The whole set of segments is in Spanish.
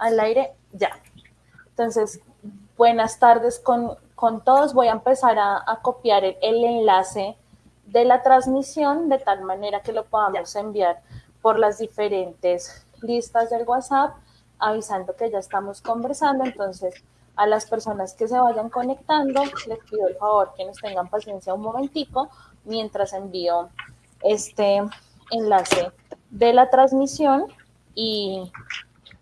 al aire ya. Entonces, buenas tardes con, todos. Voy a empezar a, copiar el, enlace de la transmisión de tal manera que lo podamos enviar por las diferentes listas del WhatsApp, avisando que ya estamos conversando. Entonces, a las personas que se vayan conectando, les pido el favor que nos tengan paciencia un momentico mientras envío este enlace de la transmisión y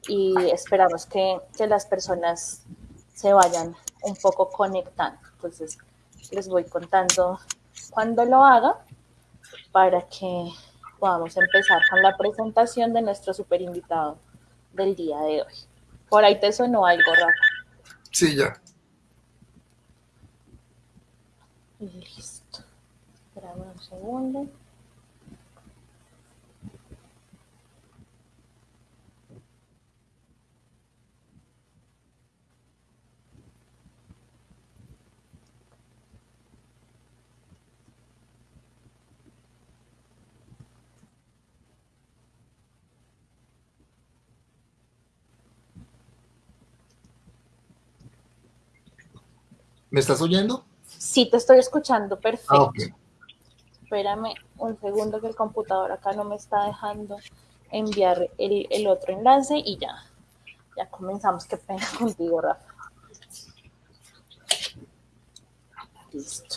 y esperamos que, las personas se vayan un poco conectando. Entonces, les voy contando cuando lo haga para que podamos empezar con la presentación de nuestro super invitado del día de hoy. Por ahí te sonó algo, Rafa. Sí, ya. Listo. Espérame un segundo. ¿Me estás oyendo? Sí, te estoy escuchando, perfecto. Ah, Espérame un segundo que el computador acá no me está dejando enviar el, otro enlace y ya, ya comenzamos. Qué pena contigo, Rafa. Listo.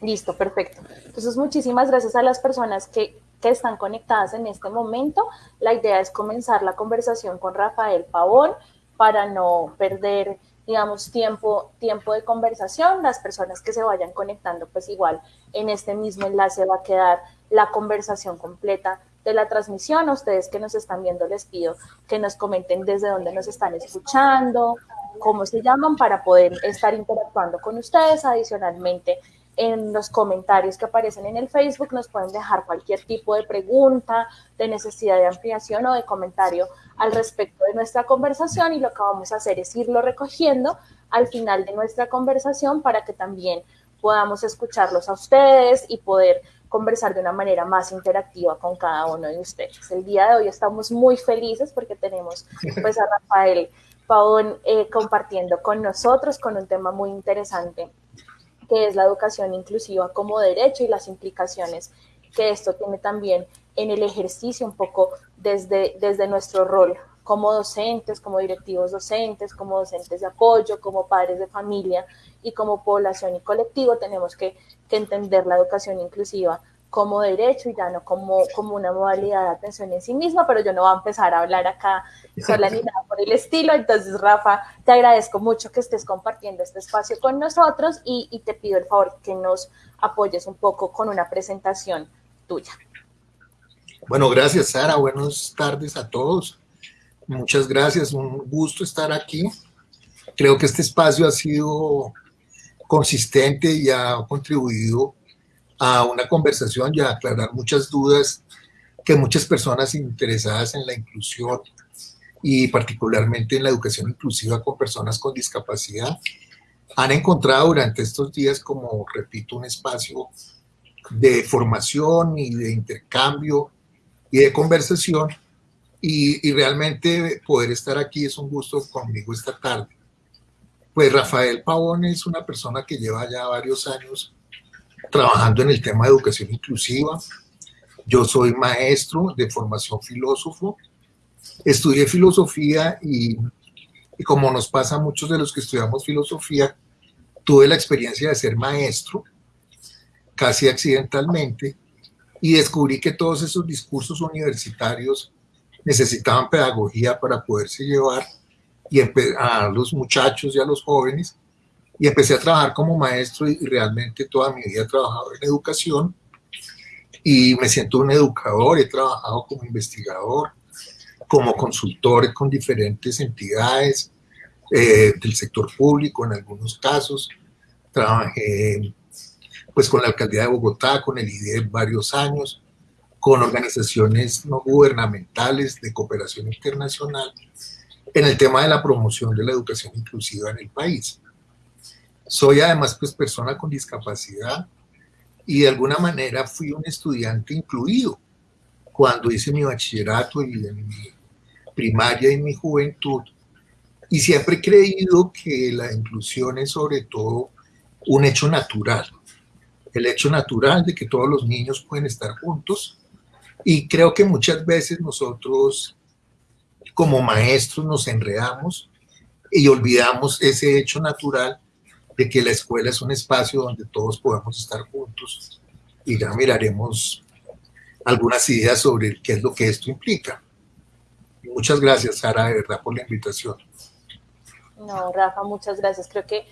Listo, perfecto. Entonces, muchísimas gracias a las personas que, que, están conectadas en este momento. La idea es comenzar la conversación con Rafael Pavón para no perder digamos, tiempo, tiempo de conversación. Las personas que se vayan conectando, pues igual en este mismo enlace va a quedar la conversación completa de la transmisión. A ustedes que nos están viendo, les pido que nos comenten desde dónde nos están escuchando, cómo se llaman para poder estar interactuando con ustedes. Adicionalmente, en los comentarios que aparecen en el Facebook nos pueden dejar cualquier tipo de pregunta, de necesidad de ampliación o de comentario al respecto de nuestra conversación y lo que vamos a hacer es irlo recogiendo al final de nuestra conversación para que también podamos escucharlos a ustedes y poder conversar de una manera más interactiva con cada uno de ustedes. El día de hoy estamos muy felices porque tenemos pues a Rafael Pavón eh, compartiendo con nosotros con un tema muy interesante que es la educación inclusiva como derecho y las implicaciones que esto tiene también en el ejercicio un poco desde, desde nuestro rol como docentes, como directivos docentes, como docentes de apoyo, como padres de familia y como población y colectivo, tenemos que, que entender la educación inclusiva como derecho y ya no como, como una modalidad de atención en sí misma, pero yo no voy a empezar a hablar acá sola ni nada por el estilo. Entonces, Rafa, te agradezco mucho que estés compartiendo este espacio con nosotros y, y te pido el favor que nos apoyes un poco con una presentación tuya. Bueno, gracias, Sara. Buenas tardes a todos. Muchas gracias, un gusto estar aquí. Creo que este espacio ha sido consistente y ha contribuido a una conversación y a aclarar muchas dudas que muchas personas interesadas en la inclusión y particularmente en la educación inclusiva con personas con discapacidad han encontrado durante estos días como, repito, un espacio de formación y de intercambio y de conversación y, realmente poder estar aquí es un gusto conmigo esta tarde. Pues Rafael Pavón es una persona que lleva ya varios años trabajando en el tema de educación inclusiva. Yo soy maestro de formación filósofo. Estudié filosofía y, y, como nos pasa a muchos de los que estudiamos filosofía, tuve la experiencia de ser maestro, casi accidentalmente, y descubrí que todos esos discursos universitarios necesitaban pedagogía para poderse llevar y a los muchachos y a los jóvenes y empecé a trabajar como maestro y realmente toda mi vida he trabajado en educación y me siento un educador, he trabajado como investigador, como consultor con diferentes entidades eh, del sector público en algunos casos, trabajé pues con la alcaldía de Bogotá, con el IDE varios años, con organizaciones no gubernamentales de cooperación internacional en el tema de la promoción de la educación inclusiva en el país. Soy además pues persona con discapacidad y de alguna manera fui un estudiante incluido cuando hice mi bachillerato y mi primaria y mi juventud, y siempre he creído que la inclusión es sobre todo un hecho natural, el hecho natural de que todos los niños pueden estar juntos, y creo que muchas veces nosotros como maestros nos enredamos y olvidamos ese hecho natural de que la escuela es un espacio donde todos podamos estar juntos y ya miraremos algunas ideas sobre qué es lo que esto implica. Muchas gracias, Sara, de verdad, por la invitación. No, Rafa, muchas gracias. Creo que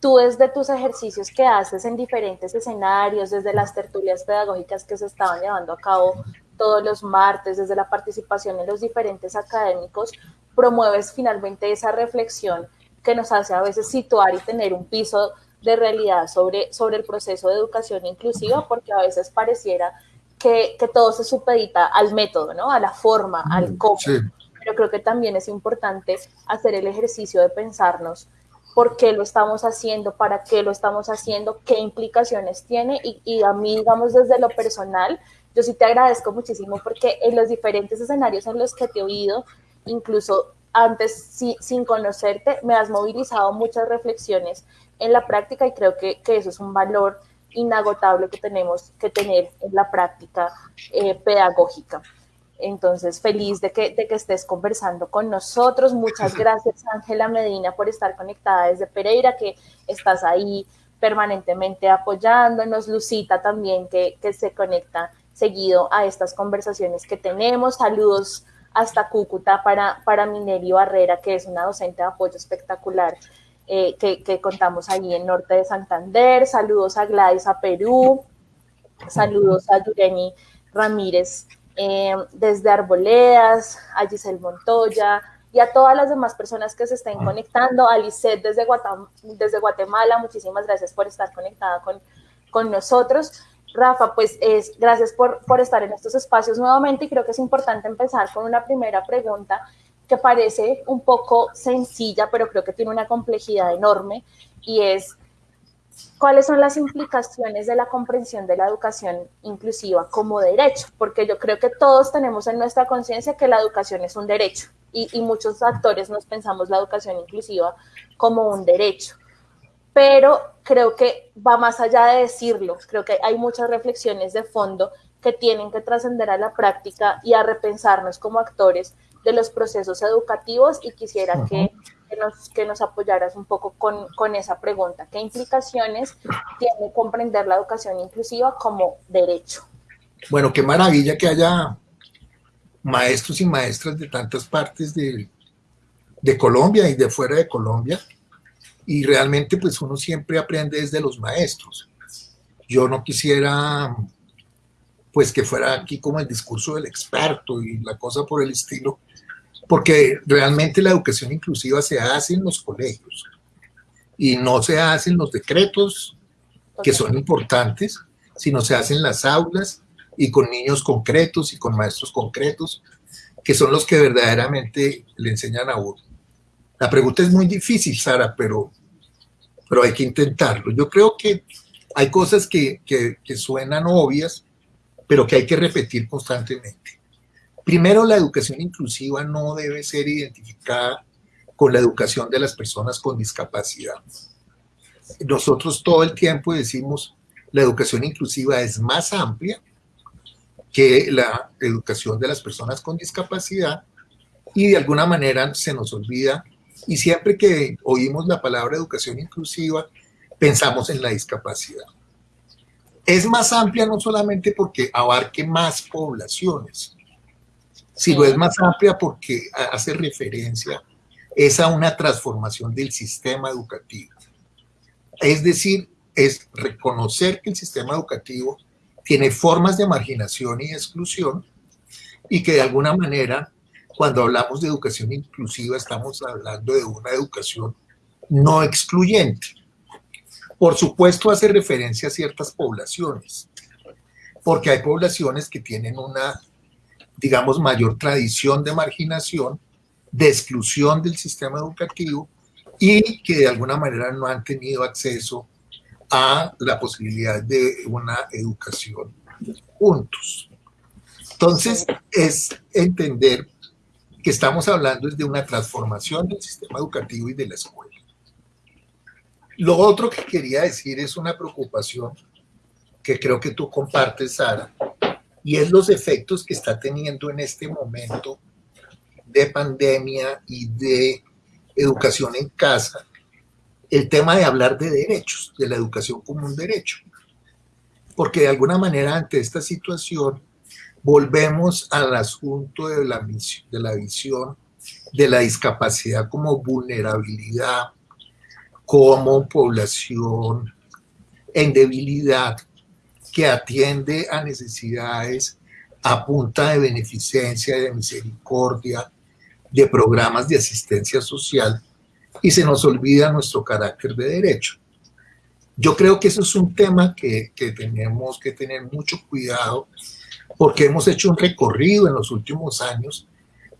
tú desde tus ejercicios que haces en diferentes escenarios, desde las tertulias pedagógicas que se estaban llevando a cabo todos los martes, desde la participación en los diferentes académicos, promueves finalmente esa reflexión que nos hace a veces situar y tener un piso de realidad sobre, sobre el proceso de educación inclusiva, porque a veces pareciera que, que todo se supedita al método, ¿no? A la forma, al mm, cómo. Pero creo que también es importante hacer el ejercicio de pensarnos por qué lo estamos haciendo, para qué lo estamos haciendo, qué implicaciones tiene y, y a mí, digamos, desde lo personal, yo sí te agradezco muchísimo porque en los diferentes escenarios en los que te he oído, incluso antes sin conocerte, me has movilizado muchas reflexiones en la práctica y creo que, eso es un valor inagotable que tenemos que tener en la práctica eh, pedagógica. Entonces, feliz de que, de que estés conversando con nosotros. Muchas gracias, Ángela Medina, por estar conectada desde Pereira, que estás ahí permanentemente apoyándonos. Lucita también, que, que se conecta seguido a estas conversaciones que tenemos. Saludos hasta Cúcuta para, para Mineri Barrera, que es una docente de apoyo espectacular eh, que, contamos ahí en Norte de Santander. Saludos a Gladys a Perú. Saludos a Yureni Ramírez eh, desde Arboledas, a Giselle Montoya y a todas las demás personas que se estén conectando. A Lisette desde Guatemala, muchísimas gracias por estar conectada con, con nosotros. Rafa, pues es, gracias por, por estar en estos espacios nuevamente y creo que es importante empezar con una primera pregunta que parece un poco sencilla, pero creo que tiene una complejidad enorme y es cuáles son las implicaciones de la comprensión de la educación inclusiva como derecho, porque yo creo que todos tenemos en nuestra conciencia que la educación es un derecho y, y, muchos actores nos pensamos la educación inclusiva como un derecho pero creo que va más allá de decirlo, creo que hay muchas reflexiones de fondo que tienen que trascender a la práctica y a repensarnos como actores de los procesos educativos y quisiera que, nos, que nos apoyaras un poco con, con esa pregunta. ¿Qué implicaciones tiene comprender la educación inclusiva como derecho? Bueno, qué maravilla que haya maestros y maestras de tantas partes de, de Colombia y de fuera de Colombia y realmente pues uno siempre aprende desde los maestros. Yo no quisiera pues que fuera aquí como el discurso del experto y la cosa por el estilo, porque realmente la educación inclusiva se hace en los colegios y no se hace en los decretos que son importantes, sino se hace en las aulas y con niños concretos y con maestros concretos, que son los que verdaderamente le enseñan a uno. La pregunta es muy difícil, Sara, pero, pero hay que intentarlo. Yo creo que hay cosas que, que, suenan obvias, pero que hay que repetir constantemente. Primero, la educación inclusiva no debe ser identificada con la educación de las personas con discapacidad. Nosotros todo el tiempo decimos la educación inclusiva es más amplia que la educación de las personas con discapacidad y de alguna manera se nos olvida y siempre que oímos la palabra educación inclusiva, pensamos en la discapacidad. Es más amplia no solamente porque abarque más poblaciones, sino es más amplia porque hace referencia es a una transformación del sistema educativo. Es decir, es reconocer que el sistema educativo tiene formas de marginación y exclusión y que de alguna manera cuando hablamos de educación inclusiva estamos hablando de una educación no excluyente. Por supuesto hace referencia a ciertas poblaciones, porque hay poblaciones que tienen una, digamos, mayor tradición de marginación, de exclusión del sistema educativo y que de alguna manera no han tenido acceso a la posibilidad de una educación juntos. Entonces, es entender que estamos hablando es de una transformación del sistema educativo y de la escuela. Lo otro que quería decir es una preocupación que creo que tú compartes, Sara, y es los efectos que está teniendo en este momento de pandemia y de educación en casa, el tema de hablar de derechos, de la educación como un derecho. Porque de alguna manera ante esta situación volvemos al asunto de la, visión de la discapacidad como vulnerabilidad, como población en debilidad que atiende a necesidades a punta de beneficencia, de misericordia, de programas de asistencia social y se nos olvida nuestro carácter de derecho. Yo creo que eso es un tema que, que tenemos que tener mucho cuidado porque hemos hecho un recorrido en los últimos años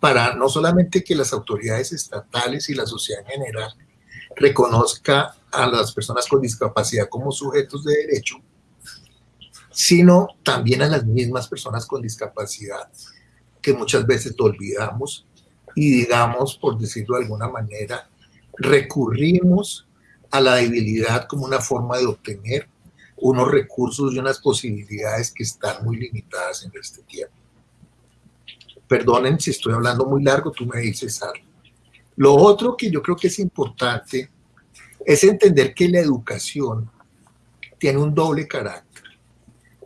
para no solamente que las autoridades estatales y la sociedad en general reconozca a las personas con discapacidad como sujetos de derecho, sino también a las mismas personas con discapacidad que muchas veces olvidamos y digamos, por decirlo de alguna manera, recurrimos a la debilidad como una forma de obtener unos recursos y unas posibilidades que están muy limitadas en este tiempo. Perdonen si estoy hablando muy largo, tú me dices algo. Lo otro que yo creo que es importante es entender que la educación tiene un doble carácter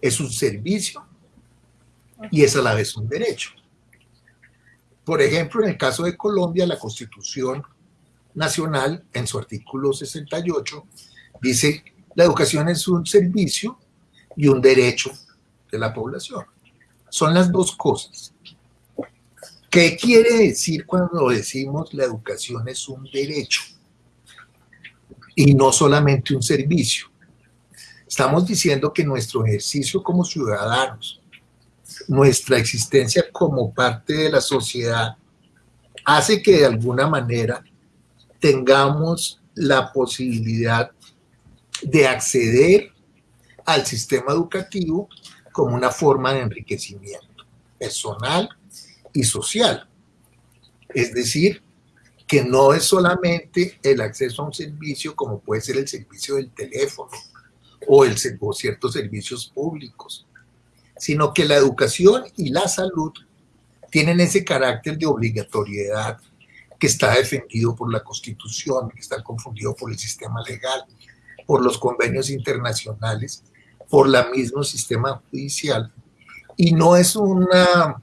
es un servicio y es a la vez un derecho. Por ejemplo, en el caso de Colombia, la Constitución Nacional, en su artículo 68, dice la educación es un servicio y un derecho de la población. Son las dos cosas. ¿Qué quiere decir cuando decimos la educación es un derecho y no solamente un servicio? Estamos diciendo que nuestro ejercicio como ciudadanos, nuestra existencia como parte de la sociedad, hace que de alguna manera tengamos la posibilidad de acceder al sistema educativo como una forma de enriquecimiento personal y social. Es decir, que no es solamente el acceso a un servicio como puede ser el servicio del teléfono, o, el, ciertos servicios públicos, sino que la educación y la salud tienen ese carácter de obligatoriedad que está defendido por la Constitución, que está confundido por el sistema legal, por los convenios internacionales, por el mismo sistema judicial, y no es una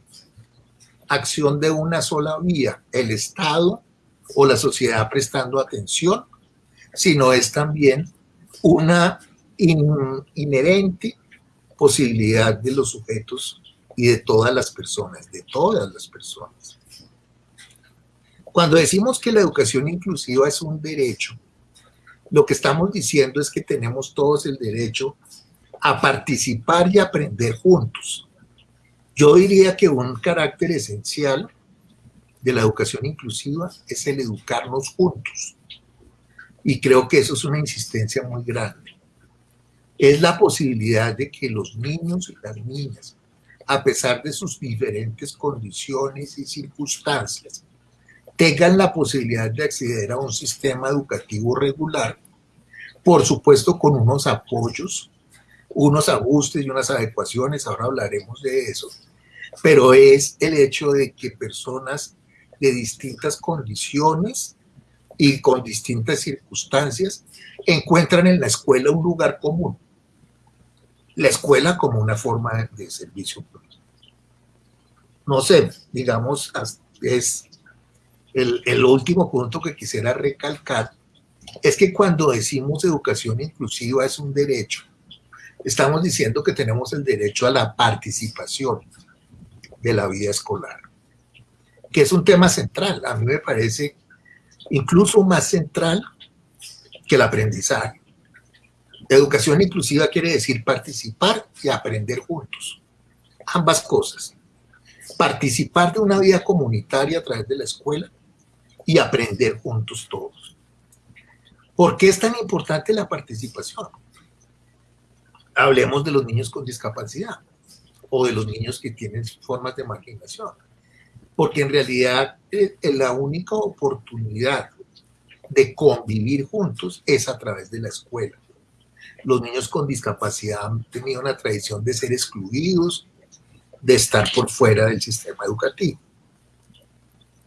acción de una sola vía, el Estado o la sociedad prestando atención, sino es también una inherente posibilidad de los sujetos y de todas las personas, de todas las personas. Cuando decimos que la educación inclusiva es un derecho, lo que estamos diciendo es que tenemos todos el derecho a participar y aprender juntos. Yo diría que un carácter esencial de la educación inclusiva es el educarnos juntos. Y creo que eso es una insistencia muy grande es la posibilidad de que los niños y las niñas, a pesar de sus diferentes condiciones y circunstancias, tengan la posibilidad de acceder a un sistema educativo regular, por supuesto con unos apoyos, unos ajustes y unas adecuaciones, ahora hablaremos de eso, pero es el hecho de que personas de distintas condiciones y con distintas circunstancias encuentran en la escuela un lugar común la escuela como una forma de servicio. No sé, digamos, es el, el último punto que quisiera recalcar, es que cuando decimos educación inclusiva es un derecho, estamos diciendo que tenemos el derecho a la participación de la vida escolar, que es un tema central. A mí me parece incluso más central que el aprendizaje. Educación inclusiva quiere decir participar y aprender juntos. Ambas cosas. Participar de una vida comunitaria a través de la escuela y aprender juntos todos. ¿Por qué es tan importante la participación? Hablemos de los niños con discapacidad o de los niños que tienen formas de marginación. porque en realidad eh, la única oportunidad de convivir juntos es a través de la escuela. Los niños con discapacidad han tenido una tradición de ser excluidos, de estar por fuera del sistema educativo.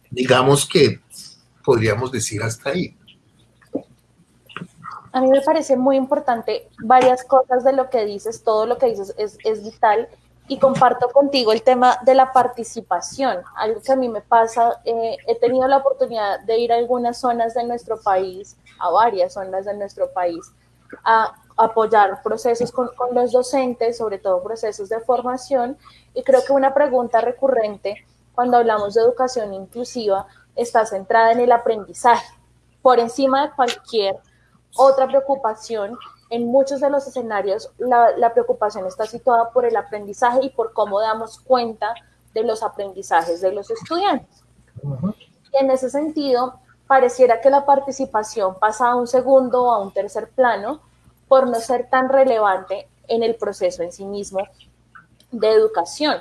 Digamos que podríamos decir hasta ahí. A mí me parece muy importante varias cosas de lo que dices, todo lo que dices es, es vital y comparto contigo el tema de la participación, algo que a mí me pasa, eh, he tenido la oportunidad de ir a algunas zonas de nuestro país, a varias zonas de nuestro país, a apoyar procesos con, con los docentes, sobre todo procesos de formación, y creo que una pregunta recurrente cuando hablamos de educación inclusiva está centrada en el aprendizaje, por encima de cualquier otra preocupación, en muchos de los escenarios la, preocupación está situada por el aprendizaje y por cómo damos cuenta de los aprendizajes de los estudiantes. Y en ese sentido, pareciera que la participación pasa a un segundo o a un tercer plano por no ser tan relevante en el proceso en sí mismo de educación.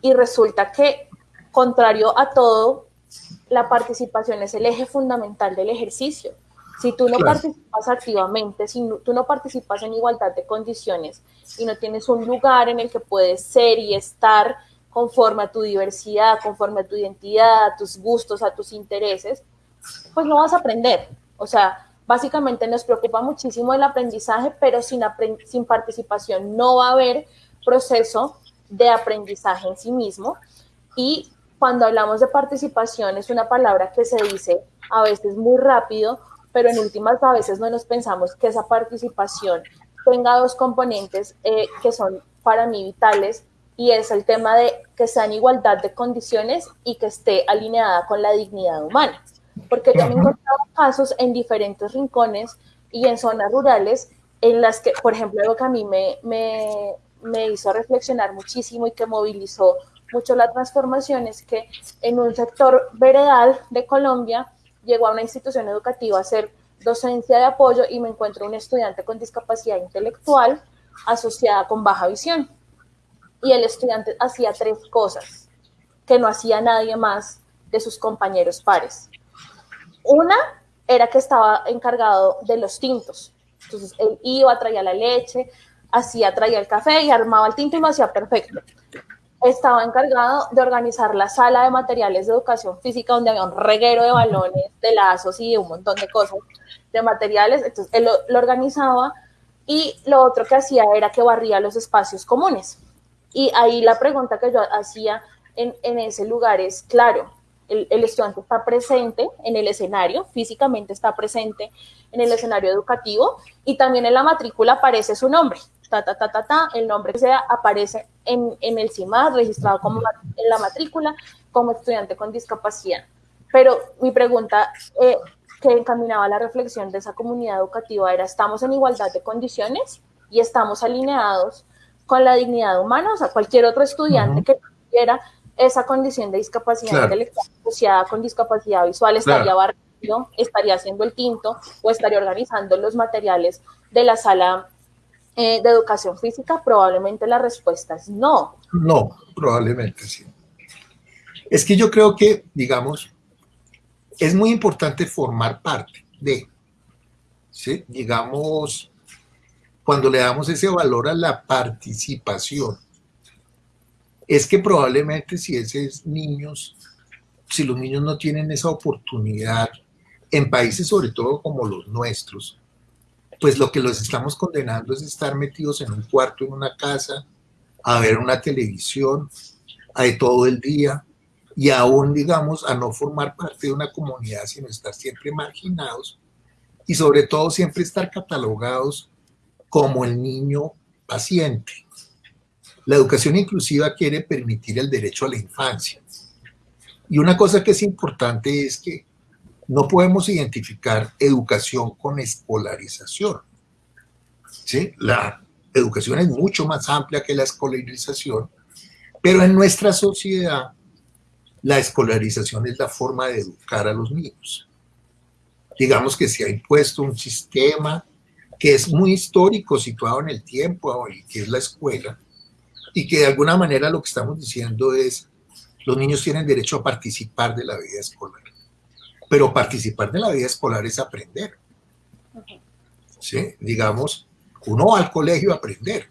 Y resulta que, contrario a todo, la participación es el eje fundamental del ejercicio. Si tú no participas activamente, si tú no participas en igualdad de condiciones y no tienes un lugar en el que puedes ser y estar conforme a tu diversidad, conforme a tu identidad, a tus gustos, a tus intereses, pues no vas a aprender. O sea, básicamente nos preocupa muchísimo el aprendizaje, pero sin, sin participación no va a haber proceso de aprendizaje en sí mismo. Y cuando hablamos de participación es una palabra que se dice a veces muy rápido pero en últimas a veces no nos pensamos que esa participación tenga dos componentes eh, que son para mí vitales y es el tema de que sea en igualdad de condiciones y que esté alineada con la dignidad humana. Porque yo me he encontrado casos en diferentes rincones y en zonas rurales en las que, por ejemplo, algo que a mí me, me, me hizo reflexionar muchísimo y que movilizó mucho la transformación es que en un sector veredal de Colombia llego a una institución educativa a hacer docencia de apoyo y me encuentro un estudiante con discapacidad intelectual asociada con baja visión. Y el estudiante hacía tres cosas que no hacía nadie más de sus compañeros pares. Una era que estaba encargado de los tintos. Entonces él iba, traía la leche, hacía, traía el café y armaba el tinto y lo hacía perfecto estaba encargado de organizar la sala de materiales de educación física donde había un reguero de balones, de lazos y un montón de cosas, de materiales. Entonces, él lo, organizaba y lo otro que hacía era que barría los espacios comunes. Y ahí la pregunta que yo hacía en, en ese lugar es, claro, el, el, estudiante está presente en el escenario, físicamente está presente en el escenario educativo y también en la matrícula aparece su nombre ta, ta, ta, ta, ta, el nombre que sea aparece en, en el CIMAD, registrado como en la matrícula, como estudiante con discapacidad. Pero mi pregunta eh, que encaminaba la reflexión de esa comunidad educativa era, ¿estamos en igualdad de condiciones y estamos alineados con la dignidad humana? O sea, cualquier otro estudiante que tuviera esa condición de discapacidad intelectual asociada con discapacidad visual estaría barriendo, estaría haciendo el tinto o estaría organizando los materiales de la sala eh, de educación física, probablemente la respuesta es no. No, probablemente sí. Es que yo creo que, digamos, es muy importante formar parte de, ¿sí? digamos, cuando le damos ese valor a la participación, es que probablemente si esos niños, si los niños no tienen esa oportunidad, en países sobre todo como los nuestros, pues lo que los estamos condenando es estar metidos en un cuarto, en una casa, a ver una televisión, a todo el día, y aún, digamos, a no formar parte de una comunidad, sino estar siempre marginados, y sobre todo siempre estar catalogados como el niño paciente. La educación inclusiva quiere permitir el derecho a la infancia. Y una cosa que es importante es que no podemos identificar educación con escolarización. ¿sí? La educación es mucho más amplia que la escolarización, pero en nuestra sociedad la escolarización es la forma de educar a los niños. Digamos que se ha impuesto un sistema que es muy histórico, situado en el tiempo, y que es la escuela, y que de alguna manera lo que estamos diciendo es Los niños tienen derecho a participar de la vida escolar. Pero participar de la vida escolar es aprender. ¿Sí? Digamos, uno va al colegio a aprender.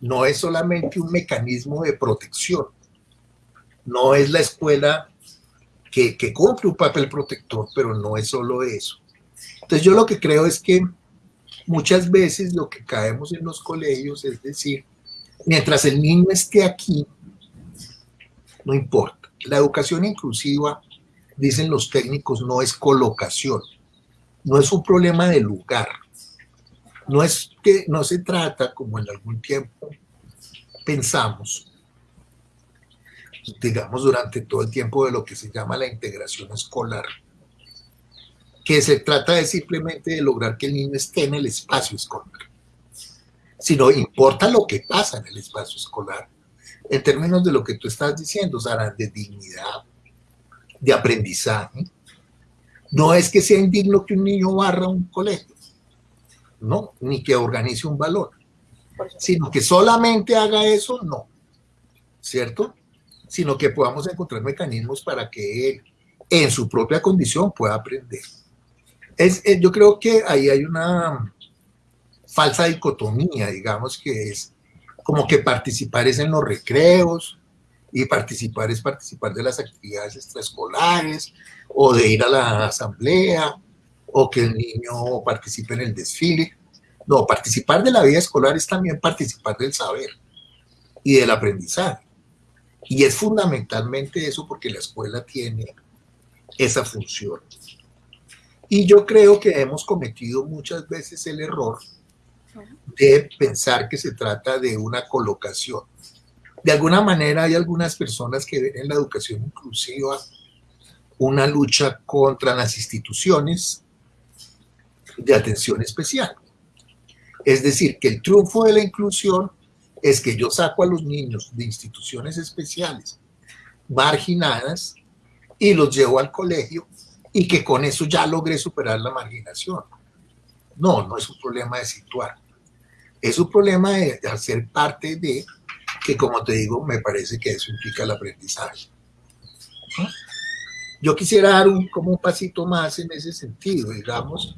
No es solamente un mecanismo de protección. No es la escuela que, que cumple un papel protector, pero no es solo eso. Entonces yo lo que creo es que muchas veces lo que caemos en los colegios es decir, mientras el niño esté aquí, no importa. La educación inclusiva, dicen los técnicos, no es colocación, no es un problema de lugar. No es que no se trata, como en algún tiempo pensamos, digamos durante todo el tiempo de lo que se llama la integración escolar, que se trata de simplemente de lograr que el niño esté en el espacio escolar, sino importa lo que pasa en el espacio escolar, en términos de lo que tú estás diciendo, Sara, de dignidad, de aprendizaje. No es que sea indigno que un niño barra un colegio, no, ni que organice un balón, sino que solamente haga eso, no, ¿cierto? Sino que podamos encontrar mecanismos para que él, en su propia condición, pueda aprender. Es, eh, yo creo que ahí hay una falsa dicotomía, digamos, que es como que participar es en los recreos y participar es participar de las actividades extraescolares o de ir a la asamblea o que el niño participe en el desfile. No, participar de la vida escolar es también participar del saber y del aprendizaje. Y es fundamentalmente eso porque la escuela tiene esa función. Y yo creo que hemos cometido muchas veces el error de pensar que se trata de una colocación. De alguna manera hay algunas personas que ven en la educación inclusiva una lucha contra las instituciones de atención especial. Es decir, que el triunfo de la inclusión es que yo saco a los niños de instituciones especiales marginadas y los llevo al colegio y que con eso ya logré superar la marginación. No, no es un problema de situar. Es un problema de, hacer parte de, que como te digo, me parece que eso implica el aprendizaje. Yo quisiera dar un, como un pasito más en ese sentido, digamos.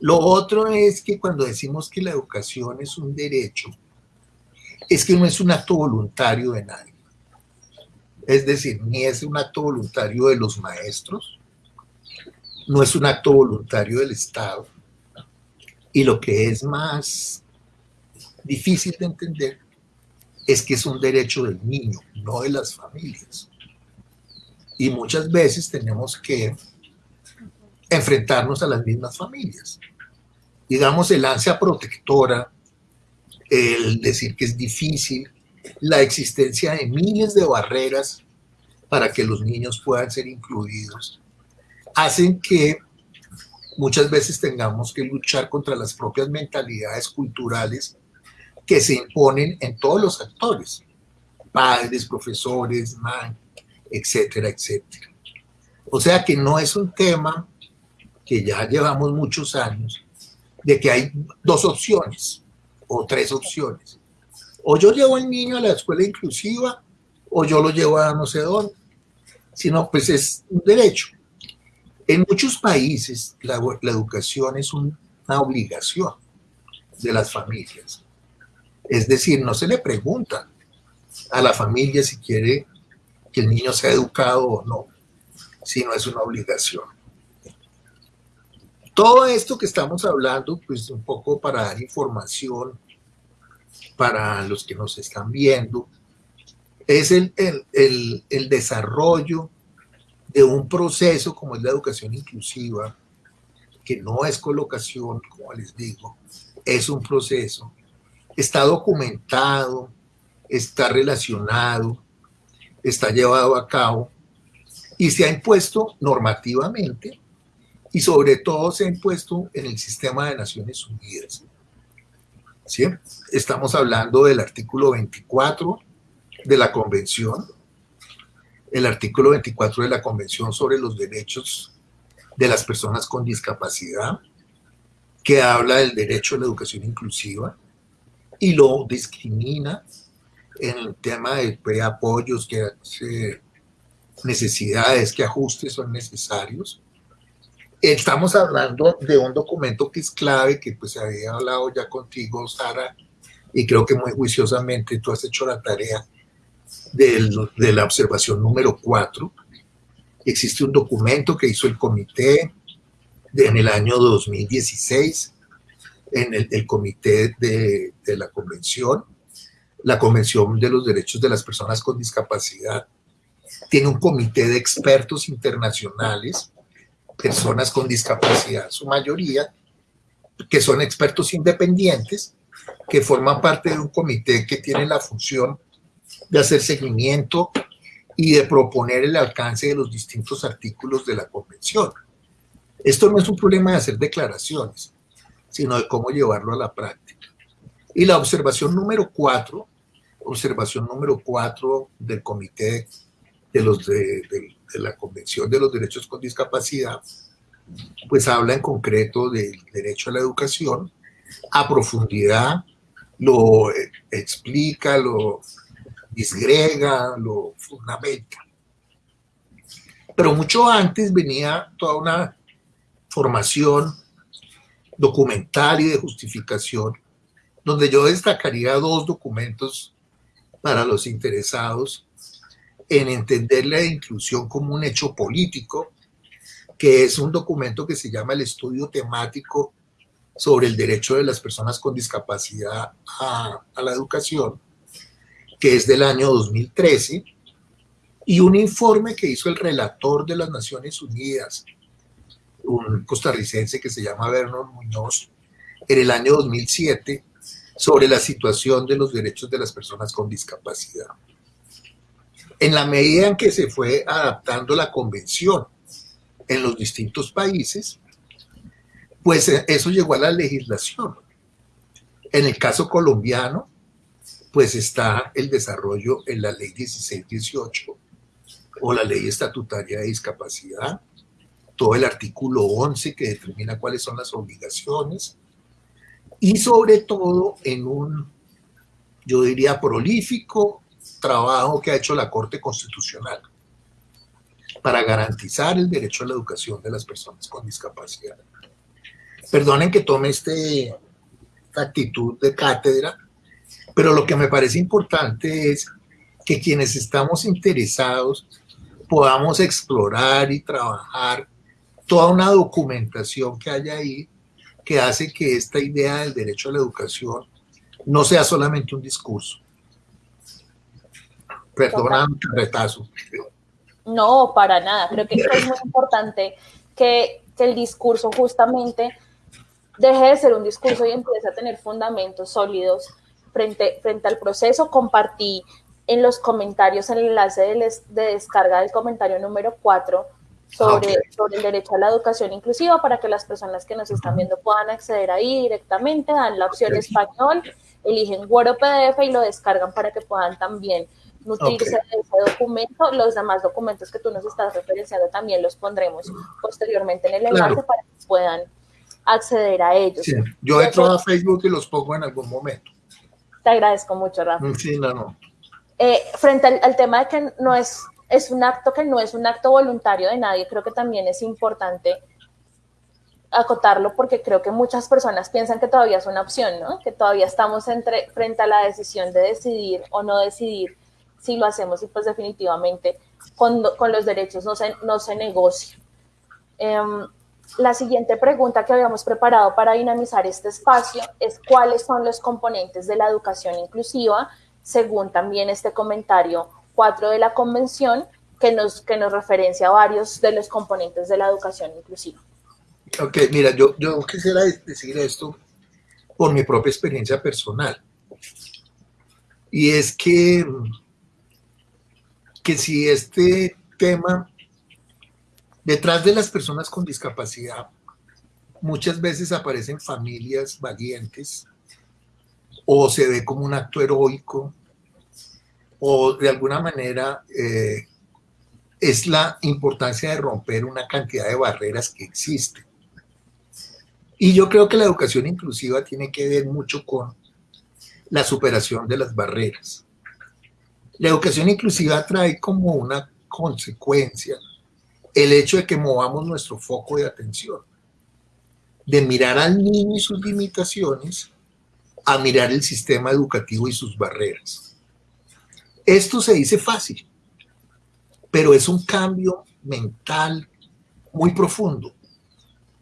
Lo otro es que cuando decimos que la educación es un derecho, es que no es un acto voluntario de nadie. Es decir, ni es un acto voluntario de los maestros, no es un acto voluntario del Estado. Y lo que es más difícil de entender es que es un derecho del niño, no de las familias. Y muchas veces tenemos que enfrentarnos a las mismas familias. Digamos, el ansia protectora, el decir que es difícil, la existencia de miles de barreras para que los niños puedan ser incluidos, hacen que muchas veces tengamos que luchar contra las propias mentalidades culturales que se imponen en todos los actores, padres, profesores, man, etcétera, etcétera. O sea que no es un tema que ya llevamos muchos años, de que hay dos opciones o tres opciones. O yo llevo al niño a la escuela inclusiva o yo lo llevo a no sé dónde. Sino, pues es un derecho. En muchos países la, educación es una obligación de las familias. Es decir, no se le pregunta a la familia si quiere que el niño sea educado o no, sino es una obligación. Todo esto que estamos hablando, pues un poco para dar información para los que nos están viendo, es el, el, desarrollo de un proceso como es la educación inclusiva, que no es colocación, como les digo, es un proceso, está documentado, está relacionado, está llevado a cabo y se ha impuesto normativamente y sobre todo se ha impuesto en el sistema de Naciones Unidas. ¿Sí? Estamos hablando del artículo 24 de la Convención, el artículo 24 de la Convención sobre los Derechos de las Personas con Discapacidad, que habla del derecho a la educación inclusiva y lo discrimina en el tema de apoyos, que necesidades, qué ajustes son necesarios. Estamos hablando de un documento que es clave, que pues había hablado ya contigo, Sara, y creo que muy juiciosamente tú has hecho la tarea de la observación número 4. Existe un documento que hizo el comité en el año 2016, en el, comité de, de la convención, la Convención de los Derechos de las Personas con Discapacidad, tiene un comité de expertos internacionales, personas con discapacidad, su mayoría, que son expertos independientes, que forman parte de un comité que tiene la función de hacer seguimiento y de proponer el alcance de los distintos artículos de la convención. Esto no es un problema de hacer declaraciones, sino de cómo llevarlo a la práctica. Y la observación número cuatro, observación número cuatro del comité de, los de, la Convención de los Derechos con Discapacidad, pues habla en concreto del derecho a la educación, a profundidad, lo explica, lo disgrega, lo fundamenta. Pero mucho antes venía toda una formación documental y de justificación, donde yo destacaría dos documentos para los interesados en entender la inclusión como un hecho político, que es un documento que se llama el estudio temático sobre el derecho de las personas con discapacidad a, la educación, que es del año 2013, y un informe que hizo el relator de las Naciones Unidas, un costarricense que se llama Vernon Muñoz, en el año 2007, sobre la situación de los derechos de las personas con discapacidad en la medida en que se fue adaptando la convención en los distintos países, pues eh, eso llegó a la legislación. En el caso colombiano, pues está el desarrollo en la ley 1618 o la ley estatutaria de discapacidad, todo el artículo 11 que determina cuáles son las obligaciones y sobre todo en un, yo diría, prolífico trabajo que ha hecho la Corte Constitucional para garantizar el derecho a la educación de las personas con discapacidad. Perdonen que tome esta actitud de cátedra, pero lo que me parece importante es que quienes estamos interesados podamos explorar y trabajar toda una documentación que haya ahí que hace que esta idea del derecho a la educación no sea solamente un discurso, Perdona retazo. No, para nada. Creo que es muy importante que, el discurso justamente deje de ser un discurso y empiece a tener fundamentos sólidos frente, frente al proceso. Compartí en los comentarios el enlace de, descarga del comentario número 4 sobre, sobre, el derecho a la educación inclusiva para que las personas que nos están viendo puedan acceder ahí directamente, dan la opción español, eligen Word o PDF y lo descargan para que puedan también nutrirse de ese documento. Los demás documentos que tú nos estás referenciando también los pondremos posteriormente en el enlace para que puedan acceder a ellos. Yo entro a Facebook y los pongo en algún momento. Te agradezco mucho, Rafa. Sí, no, no. Eh, frente al, al, tema de que no es, es un acto que no es un acto voluntario de nadie, creo que también es importante acotarlo porque creo que muchas personas piensan que todavía es una opción, ¿no? Que todavía estamos entre, frente a la decisión de decidir o no decidir si lo hacemos y pues definitivamente con, con los derechos no se, no se negocia. Em, la siguiente pregunta que habíamos preparado para dinamizar este espacio es cuáles son los componentes de la educación inclusiva, según también este comentario 4 de la convención, que nos, que nos referencia a varios de los componentes de la educación inclusiva. Ok, mira, yo, yo quisiera decir esto por mi propia experiencia personal. Y es que que si este tema, detrás de las personas con discapacidad, muchas veces aparecen familias valientes o se ve como un acto heroico o de alguna manera eh, es la importancia de romper una cantidad de barreras que existen. Y yo creo que la educación inclusiva tiene que ver mucho con la superación de las barreras La educación inclusiva trae como una consecuencia el hecho de que movamos nuestro foco de atención, de mirar al niño y sus limitaciones, a mirar el sistema educativo y sus barreras. Esto se dice fácil, pero es un cambio mental muy profundo,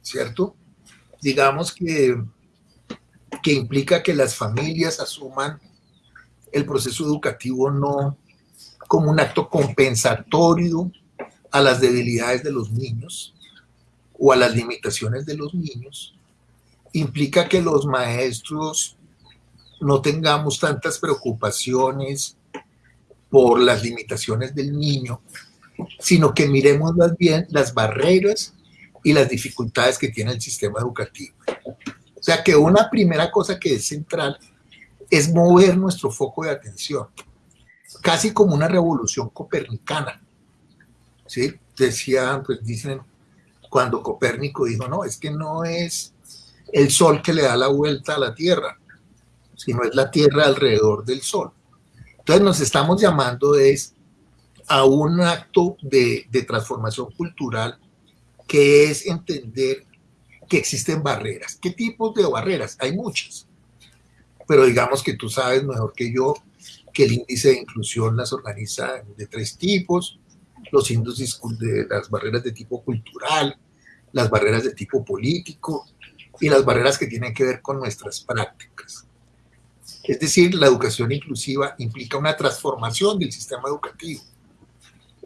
¿cierto? Digamos que, que implica que las familias asuman el proceso educativo no como un acto compensatorio a las debilidades de los niños o a las limitaciones de los niños, implica que los maestros no tengamos tantas preocupaciones por las limitaciones del niño, sino que miremos más bien las barreras y las dificultades que tiene el sistema educativo. O sea que una primera cosa que es central es mover nuestro foco de atención, casi como una revolución copernicana. ¿Sí? Decían, pues dicen, cuando Copérnico dijo, no, es que no es el sol que le da la vuelta a la Tierra, sino es la Tierra alrededor del sol. Entonces nos estamos llamando es a un acto de, de transformación cultural que es entender que existen barreras. ¿Qué tipos de barreras? Hay muchas, pero digamos que tú sabes mejor que yo que el índice de inclusión las organiza de tres tipos, los índices de las barreras de tipo cultural, las barreras de tipo político y las barreras que tienen que ver con nuestras prácticas. Es decir, la educación inclusiva implica una transformación del sistema educativo.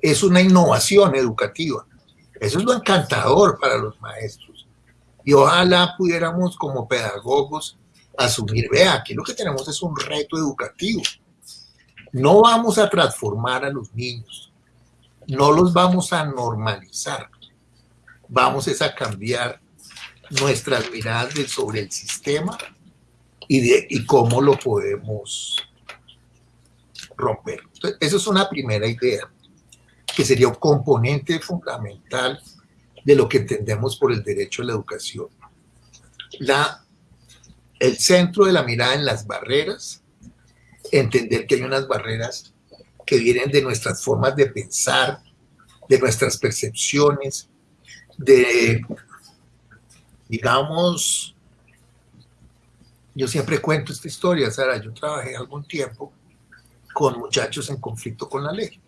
Es una innovación educativa. Eso es lo encantador para los maestros. Y ojalá pudiéramos como pedagogos asumir, vea, aquí lo que tenemos es un reto educativo. No vamos a transformar a los niños, no los vamos a normalizar, vamos a cambiar nuestras miradas sobre el sistema y, cómo lo podemos romper. Entonces, eso es una primera idea, que sería un componente fundamental de lo que entendemos por el derecho a la educación. La, el centro de la mirada en las barreras, entender que hay unas barreras que vienen de nuestras formas de pensar, de nuestras percepciones, de, digamos, yo siempre cuento esta historia, Sara, yo trabajé algún tiempo con muchachos en conflicto con la ley.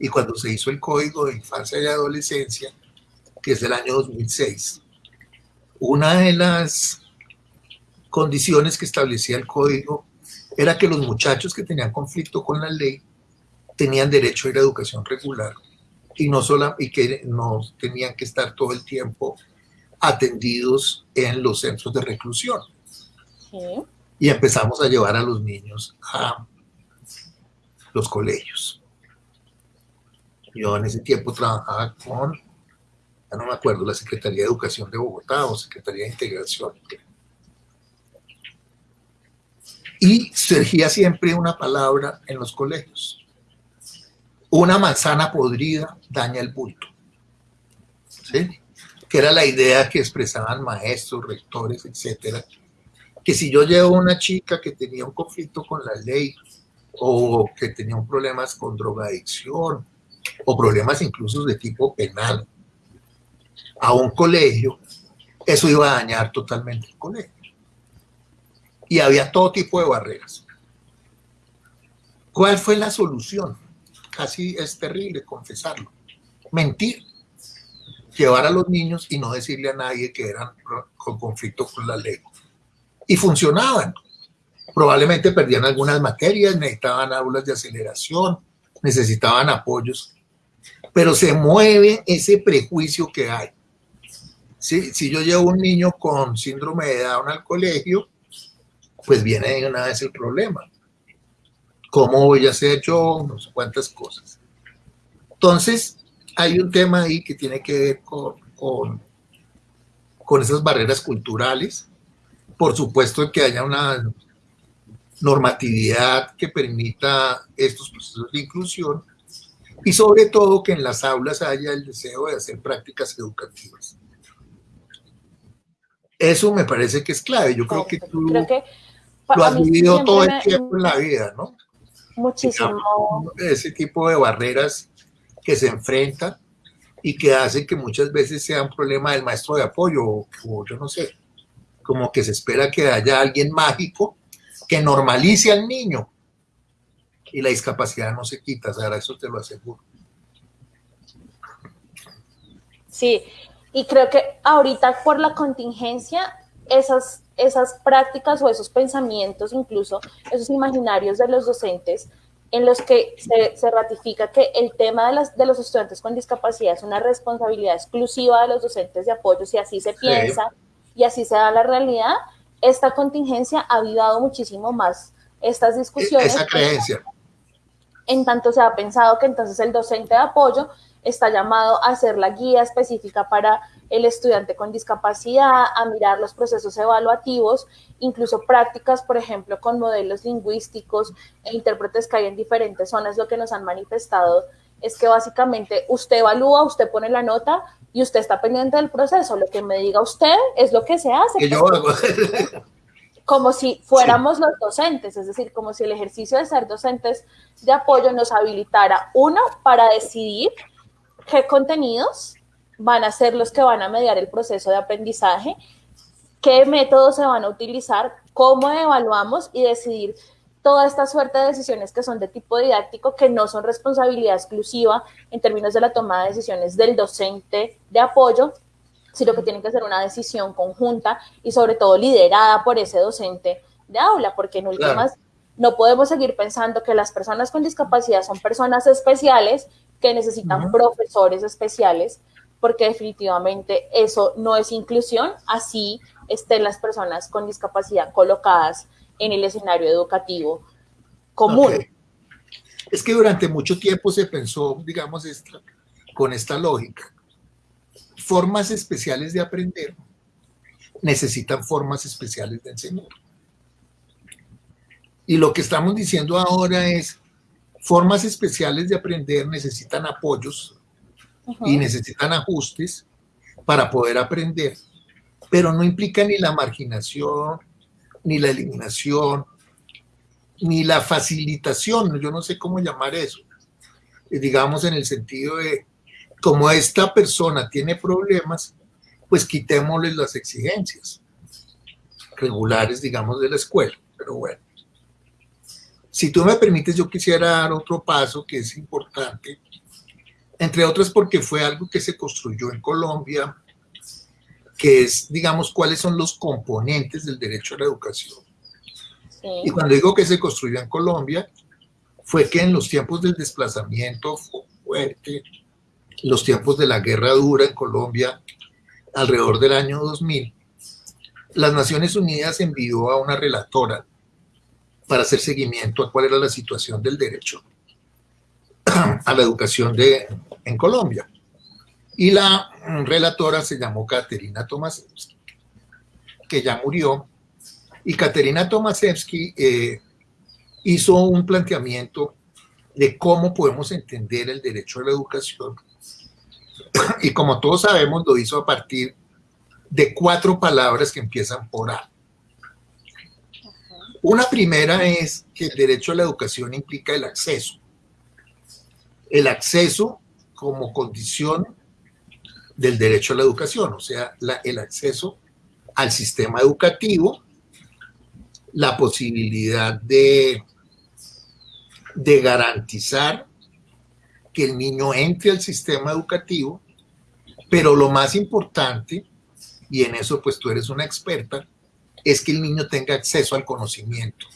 Y cuando se hizo el Código de Infancia y Adolescencia, que es del año 2006, una de las condiciones que establecía el código era que los muchachos que tenían conflicto con la ley tenían derecho a ir a educación regular y no solo y que no tenían que estar todo el tiempo atendidos en los centros de reclusión. Y empezamos a llevar a los niños a los colegios. Yo en ese tiempo trabajaba con, ya no me acuerdo, la Secretaría de Educación de Bogotá o Secretaría de Integración. Y surgía siempre una palabra en los colegios. Una manzana podrida daña el bulto. Que era la idea que expresaban maestros, rectores, etcétera, que si yo llevo una chica que tenía un conflicto con la ley o que tenía problemas con drogadicción o problemas incluso de tipo penal a un colegio, eso iba a dañar totalmente el colegio. Y había todo tipo de barreras. ¿Cuál fue la solución? Casi es terrible confesarlo. Mentir. Llevar a los niños y no decirle a nadie que eran con conflicto con la ley y funcionaban. Probablemente perdían algunas materias, necesitaban aulas de aceleración, necesitaban apoyos, pero se mueve ese prejuicio que hay. Si, si yo llevo un niño con síndrome de Down al colegio, pues viene de una vez el problema. ¿Cómo voy a hacer yo? No sé cuántas cosas. Entonces, hay un tema ahí que tiene que ver con, con, con esas barreras culturales por supuesto que haya una normatividad que permita estos procesos de inclusión y sobre todo que en las aulas haya el deseo de hacer prácticas educativas. Eso me parece que es clave. Yo creo que tú lo has vivido todo el tiempo en la vida, ¿no? Muchísimo. ese tipo de barreras que se enfrentan y que hacen que muchas veces sea un problema del maestro de apoyo o, yo no sé, como que se espera que haya alguien mágico que normalice al niño y la discapacidad no se quita, Sara, eso te lo aseguro. Sí, y creo que ahorita por la contingencia, esas, esas prácticas o esos pensamientos, incluso esos imaginarios de los docentes, en los que se, ratifica que el tema de, las, de los estudiantes con discapacidad es una responsabilidad exclusiva de los docentes de apoyo, si así se piensa y así se da la realidad, esta contingencia ha avivado muchísimo más estas discusiones. Esa creencia. En tanto se ha pensado que entonces el docente de apoyo está llamado a ser la guía específica para el estudiante con discapacidad, a mirar los procesos evaluativos, incluso prácticas, por ejemplo, con modelos lingüísticos e intérpretes que hay en diferentes zonas, lo que nos han manifestado es que básicamente usted evalúa, usted pone la nota y usted está pendiente del proceso. Lo que me diga usted es lo que se hace. como si fuéramos los docentes, es decir, como si el ejercicio de ser docentes de apoyo nos habilitara, uno, para decidir qué contenidos van a ser los que van a mediar el proceso de aprendizaje, qué métodos se van a utilizar, cómo evaluamos y decidir toda esta suerte de decisiones que son de tipo didáctico, que no son responsabilidad exclusiva en términos de la toma de decisiones del docente de apoyo, sino que tienen que ser una decisión conjunta y sobre todo liderada por ese docente de aula, porque en últimas no podemos seguir pensando que las personas con discapacidad son personas especiales que necesitan profesores especiales, porque definitivamente eso no es inclusión, así estén las personas con discapacidad colocadas en el escenario educativo común. Es que durante mucho tiempo se pensó, digamos, con esta lógica. Formas especiales de aprender necesitan formas especiales de enseñar. Y lo que estamos diciendo ahora es, formas especiales de aprender necesitan apoyos y necesitan ajustes para poder aprender, pero no implica ni la marginación, ni la eliminación, ni la facilitación, yo no sé cómo llamar eso, eh, digamos en el sentido de, como esta persona tiene problemas, pues quitémosle las exigencias regulares, digamos, de la escuela, pero bueno. Si tú me permites, yo quisiera dar otro paso que es importante, entre otras porque fue algo que se construyó en Colombia, que es, digamos, cuáles son los componentes del derecho a la educación. Y cuando digo que se construyó en Colombia, fue que en los tiempos del desplazamiento fuerte, los tiempos de la guerra dura en Colombia, alrededor del año 2000, las Naciones Unidas envió a una relatora para hacer seguimiento a cuál era la situación del derecho a la educación de, en Colombia. Y la relatora se llamó Katerina Tomasewski, que ya murió. Y Katerina Tomasewski eh, hizo un planteamiento de cómo podemos entender el derecho a la educación. Y como todos sabemos, lo hizo a partir de cuatro palabras que empiezan por A. Una primera es que el derecho a la educación implica el acceso. El acceso como condición del derecho a la educación, o sea, el acceso al sistema educativo, la posibilidad de, de garantizar que el niño entre al sistema educativo, pero lo más importante, y en eso pues tú eres una experta, es que el niño tenga acceso al conocimiento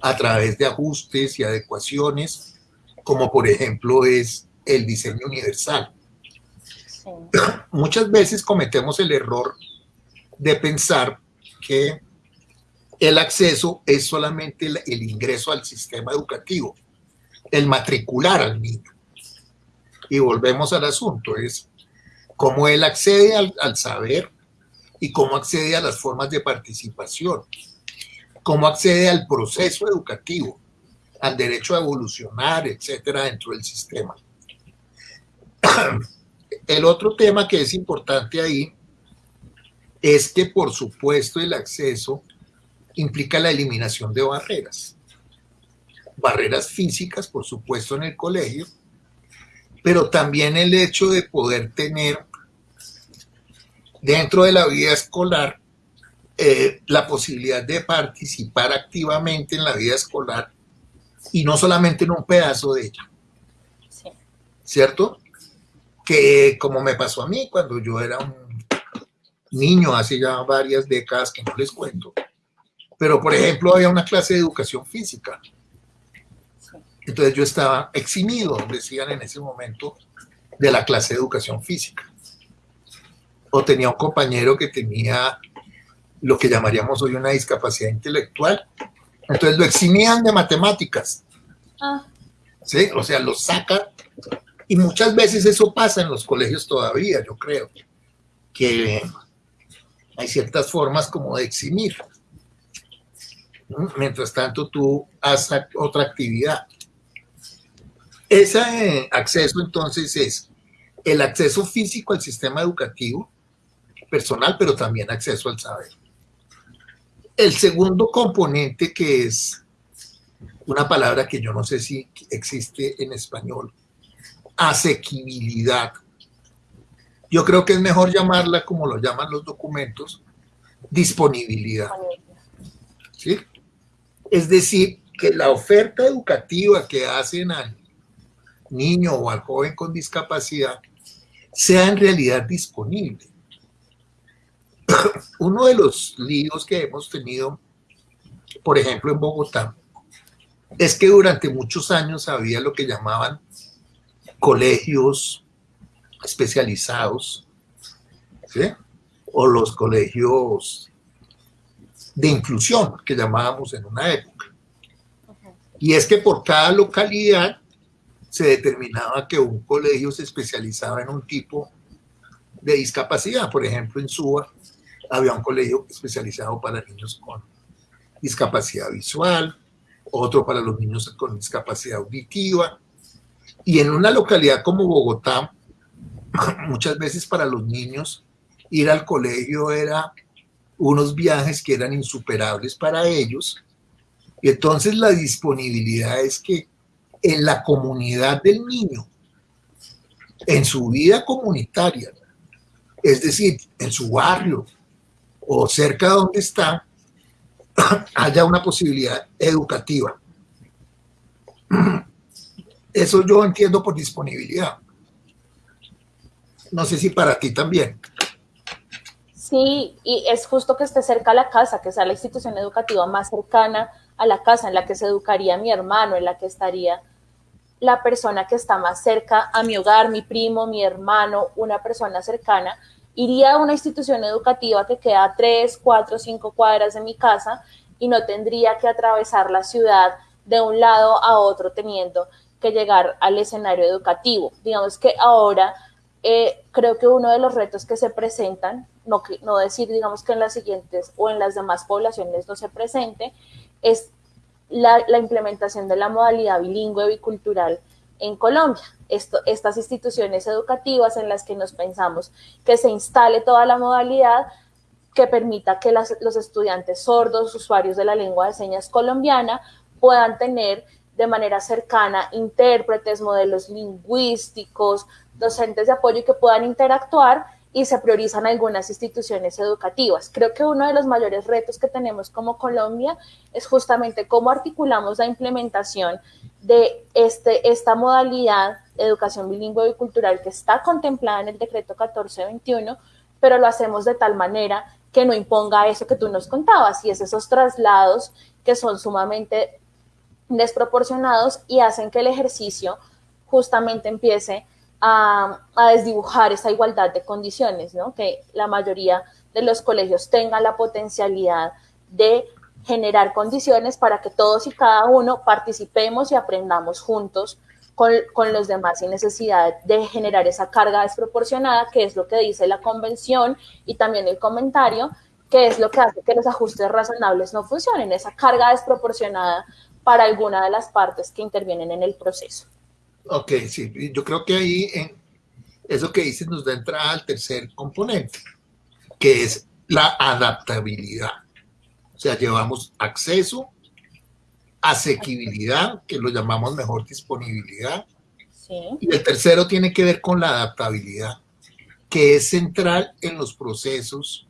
a través de ajustes y adecuaciones, como por ejemplo es el diseño universal. Muchas veces cometemos el error de pensar que el acceso es solamente el, ingreso al sistema educativo, el matricular al niño. Y volvemos al asunto, es cómo él accede al, al saber y cómo accede a las formas de participación, cómo accede al proceso educativo, al derecho a evolucionar, etcétera, dentro del sistema. El otro tema que es importante ahí es que, por supuesto, el acceso implica la eliminación de barreras. barreras físicas, por supuesto, en el colegio, pero también el hecho de poder tener dentro de la vida escolar eh, la posibilidad de participar activamente en la vida escolar y no solamente en un pedazo de ella. ¿Cierto? Que como me pasó a mí cuando yo era un niño hace ya varias décadas que no les cuento, pero por ejemplo había una clase de educación física. Entonces yo estaba eximido, decían en ese momento, de la clase de educación física. O tenía un compañero que tenía lo que llamaríamos hoy una discapacidad intelectual. Entonces lo eximían de matemáticas. Ah. ¿Sí? O sea, lo sacan. Y muchas veces eso pasa en los colegios todavía, yo creo. Que hay ciertas formas como de eximir. Mientras tanto, tú haces otra actividad. Ese acceso entonces es el acceso físico al sistema educativo personal, pero también acceso al saber. El segundo componente que es una palabra que yo no sé si existe en español, asequibilidad. Yo creo que es mejor llamarla como lo llaman los documentos, disponibilidad. ¿Sí? Es decir, que la oferta educativa que hacen al niño o al joven con discapacidad sea en realidad disponible. Uno de los líos que hemos tenido, por ejemplo, en Bogotá, es que durante muchos años había lo que llamaban colegios especializados, ¿sí? o los colegios de inclusión que llamábamos en una época. Y es que por cada localidad se determinaba que un colegio se especializaba en un tipo de discapacidad. Por ejemplo, en Suba había un colegio especializado para niños con discapacidad visual, otro para los niños con discapacidad auditiva. Y en una localidad como Bogotá, muchas veces para los niños ir al colegio era unos viajes que eran insuperables para ellos. Y entonces la disponibilidad es que en la comunidad del niño, en su vida comunitaria, es decir, en su barrio o cerca de donde está, haya una posibilidad educativa. Eso yo entiendo por disponibilidad. No sé si para ti también. Sí, y es justo que esté cerca a la casa, que sea la institución educativa más cercana a la casa, en la que se educaría mi hermano, en la que estaría la persona que está más cerca a mi hogar, mi primo, mi hermano, una persona cercana, iría a una institución educativa que queda a tres, cuatro, cinco cuadras de mi casa y no tendría que atravesar la ciudad de un lado a otro teniendo que llegar al escenario educativo. Digamos que ahora eh, creo que uno de los retos que se presentan, no, no decir, digamos que en las siguientes o en las demás poblaciones no se presente, es la, implementación de la modalidad bilingüe bicultural en Colombia. Estas instituciones educativas en las que nos pensamos que se instale toda la modalidad que permita que los estudiantes sordos, usuarios de la lengua de señas colombiana, puedan tener de manera cercana intérpretes, modelos lingüísticos, docentes de apoyo que puedan interactuar y se priorizan algunas instituciones educativas. Creo que uno de los mayores retos que tenemos como Colombia es justamente cómo articulamos la implementación de este, esta modalidad de educación bilingüe y cultural que está contemplada en el decreto 1421, pero lo hacemos de tal manera que no imponga eso que tú nos contabas, y es esos traslados que son sumamente desproporcionados y hacen que el ejercicio justamente empiece a, desdibujar esa igualdad de condiciones, ¿no? que la mayoría de los colegios tengan la potencialidad de generar condiciones para que todos y cada uno participemos y aprendamos juntos con, con, los demás sin necesidad de generar esa carga desproporcionada, que es lo que dice la convención y también el comentario, que es lo que hace que los ajustes razonables no funcionen, esa carga desproporcionada para alguna de las partes que intervienen en el proceso. Ok, sí, yo creo que ahí en eso que dices nos da entrada al tercer componente, que es la adaptabilidad. O sea, llevamos acceso, asequibilidad, que lo llamamos mejor disponibilidad. Y el tercero tiene que ver con la adaptabilidad, que es central en los procesos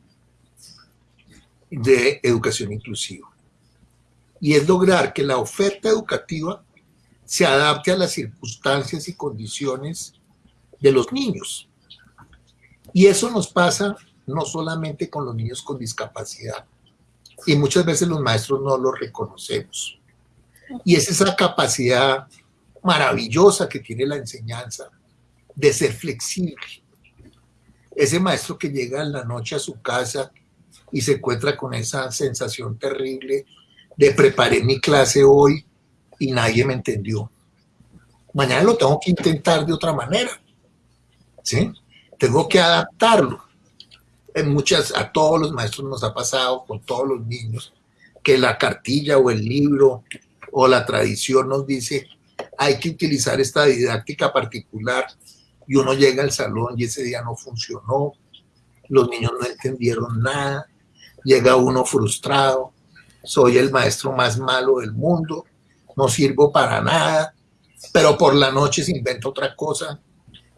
de educación inclusiva. Y es lograr que la oferta educativa se adapte a las circunstancias y condiciones de los niños. Y eso nos pasa no solamente con los niños con discapacidad, y muchas veces los maestros no lo reconocemos. Y es esa capacidad maravillosa que tiene la enseñanza de ser flexible. Ese maestro que llega en la noche a su casa y se encuentra con esa sensación terrible de preparé mi clase hoy y nadie me entendió. Mañana lo tengo que intentar de otra manera. ¿Sí? Tengo que adaptarlo. En muchas, a todos los maestros nos ha pasado, con todos los niños, que la cartilla o el libro o la tradición nos dice hay que utilizar esta didáctica particular y uno llega al salón y ese día no funcionó, los niños no entendieron nada, llega uno frustrado, soy el maestro más malo del mundo, no sirvo para nada, pero por la noche se inventa otra cosa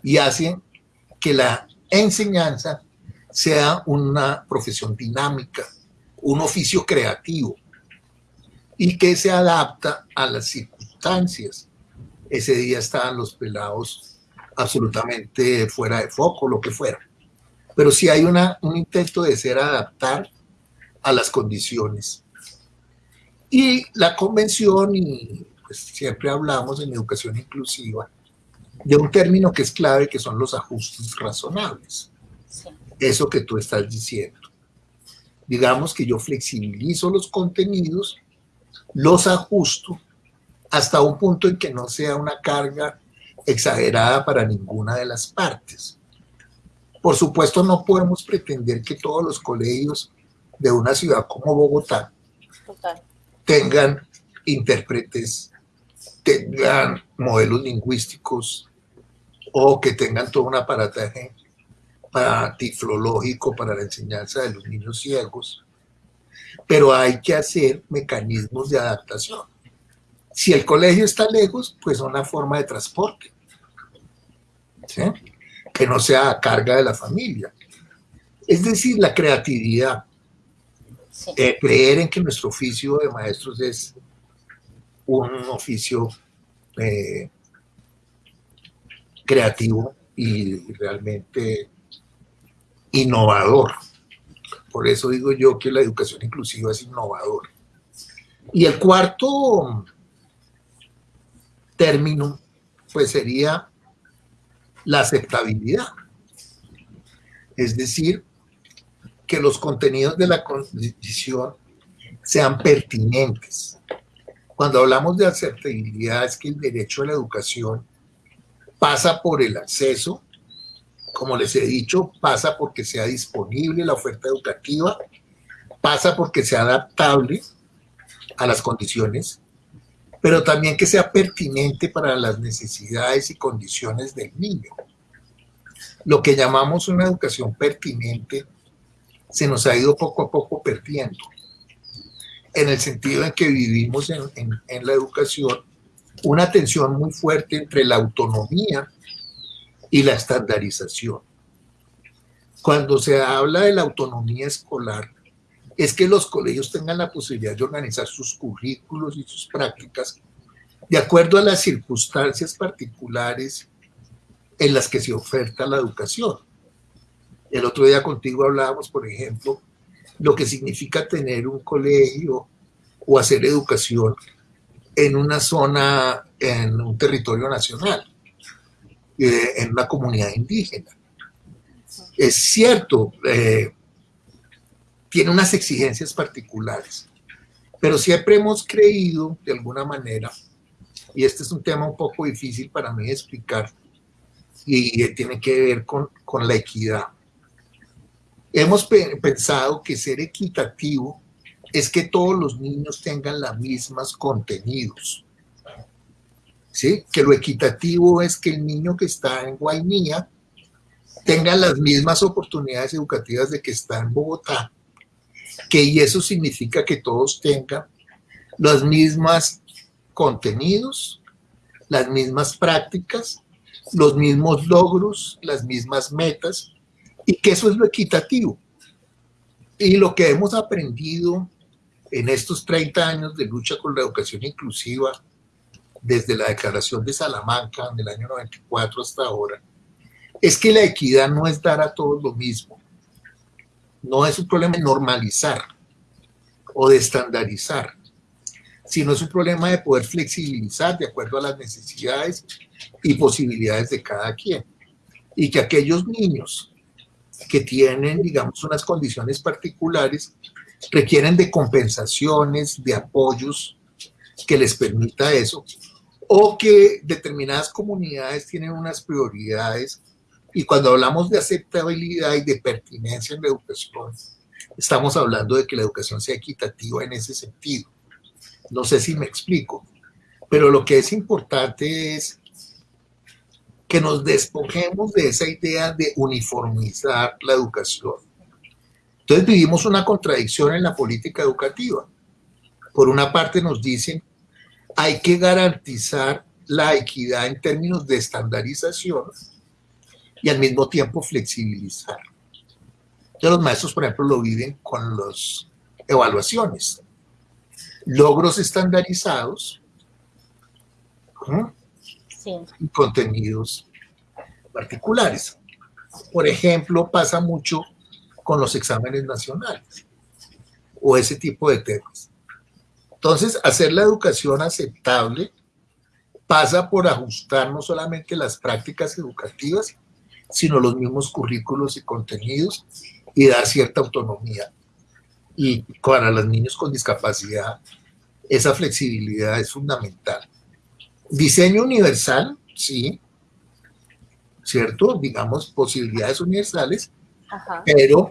y hace que la enseñanza sea una profesión dinámica, un oficio creativo y que se adapta a las circunstancias. Ese día estaban los pelados absolutamente fuera de foco, lo que fuera. Pero si hay un intento de ser adaptar a las condiciones. Y la convención, y pues siempre hablamos en educación inclusiva, de un término que es clave, que son los ajustes razonables. Eso que tú estás diciendo. Digamos que yo flexibilizo los contenidos, los ajusto hasta un punto en que no sea una carga exagerada para ninguna de las partes. Por supuesto, no podemos pretender que todos los colegios de una ciudad como Bogotá tengan intérpretes, tengan modelos lingüísticos o que tengan todo un aparataje tiflológico para la enseñanza de los niños ciegos, pero hay que hacer mecanismos de adaptación. Si el colegio está lejos, pues una forma de transporte, que no sea a carga de la familia. Es decir, la creatividad. Eh, creer en que nuestro oficio de maestros es un oficio eh, creativo y realmente innovador. Por eso digo yo que la educación inclusiva es innovadora. Y el cuarto término, pues sería la aceptabilidad. Es decir, que los contenidos de la condición sean pertinentes. Cuando hablamos de aceptabilidad es que el derecho a la educación pasa por el acceso, como les he dicho, pasa porque sea disponible la oferta educativa, pasa porque sea adaptable a las condiciones, pero también que sea pertinente para las necesidades y condiciones del niño. Lo que llamamos una educación pertinente se nos ha ido poco a poco perdiendo, en el sentido en que vivimos en, la educación una tensión muy fuerte entre la autonomía y la estandarización. Cuando se habla de la autonomía escolar, es que los colegios tengan la posibilidad de organizar sus currículos y sus prácticas de acuerdo a las circunstancias particulares en las que se oferta la educación. El otro día contigo hablábamos, por ejemplo, lo que significa tener un colegio o hacer educación en una zona, en un territorio nacional, eh, en una comunidad indígena. Es cierto, eh, tiene unas exigencias particulares, pero siempre hemos creído, de alguna manera, y este es un tema un poco difícil para mí explicar, y tiene que ver con, con la equidad. Hemos pensado que ser equitativo es que todos los niños tengan los mismos contenidos. ¿Sí? Que lo equitativo es que el niño que está en Guainía tenga las mismas oportunidades educativas de que está en Bogotá, que y eso significa que todos tengan las mismas contenidos, las mismas prácticas, los mismos logros, las mismas metas, y que eso es lo equitativo. Y lo que hemos aprendido en estos 30 años de lucha con la educación inclusiva, desde la declaración de Salamanca en el año 94 hasta ahora, es que la equidad no es dar a todos lo mismo. No es un problema de normalizar o de estandarizar, sino es un problema de poder flexibilizar de acuerdo a las necesidades y posibilidades de cada quien. Y que aquellos niños que tienen, digamos, unas condiciones particulares, requieren de compensaciones, de apoyos que les permita eso, o que determinadas comunidades tienen unas prioridades. Y cuando hablamos de aceptabilidad y de pertinencia en la educación, estamos hablando de que la educación sea equitativa en ese sentido. No sé si me explico, pero lo que es importante es que nos despojemos de esa idea de uniformizar la educación. Entonces vivimos una contradicción en la política educativa. Por una parte nos dicen, hay que garantizar la equidad en términos de estandarización y al mismo tiempo flexibilizar. Entonces los maestros, por ejemplo, lo viven con las evaluaciones. Logros estandarizados, y contenidos particulares. Por ejemplo, pasa mucho con los exámenes nacionales o ese tipo de temas. Entonces, hacer la educación aceptable pasa por ajustar no solamente las prácticas educativas, sino los mismos currículos y contenidos y dar cierta autonomía. Y para los niños con discapacidad, esa flexibilidad es fundamental. Diseño universal, sí, ¿cierto? Digamos, posibilidades universales, pero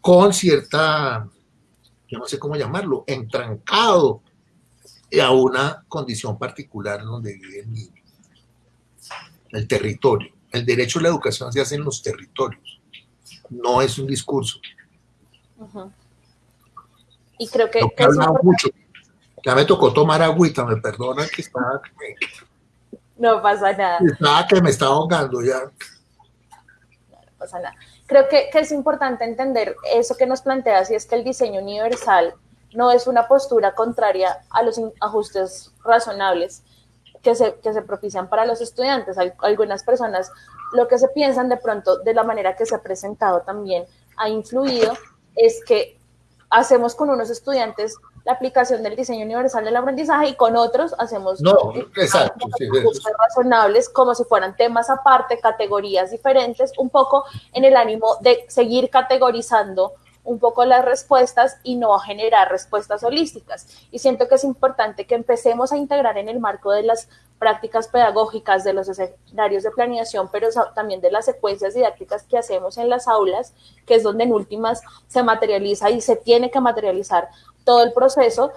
con cierta, yo no sé cómo llamarlo, entrancado a una condición particular donde vive el niño. El territorio. El derecho a la educación se hace en los territorios, no es un discurso. Y creo que... que mucho ya me tocó tomar agüita, me perdona que estaba... No pasa nada. Estaba que me estaba ahogando ya. No, pasa nada. Creo que, que, es importante entender eso que nos planteas y es que el diseño universal no es una postura contraria a los ajustes razonables que se, que se propician para los estudiantes. Algunas personas lo que se piensan de pronto de la manera que se ha presentado también ha influido es que hacemos con unos estudiantes la aplicación del diseño universal del aprendizaje y con otros hacemos no, exacto, razonables como si fueran temas aparte, categorías diferentes, un poco en el ánimo de seguir categorizando un poco las respuestas y no generar respuestas holísticas. Y siento que es importante que empecemos a integrar en el marco de las prácticas pedagógicas, de los escenarios de planeación, pero también de las secuencias didácticas que hacemos en las aulas, que es donde en últimas se materializa y se tiene que materializar todo el proceso,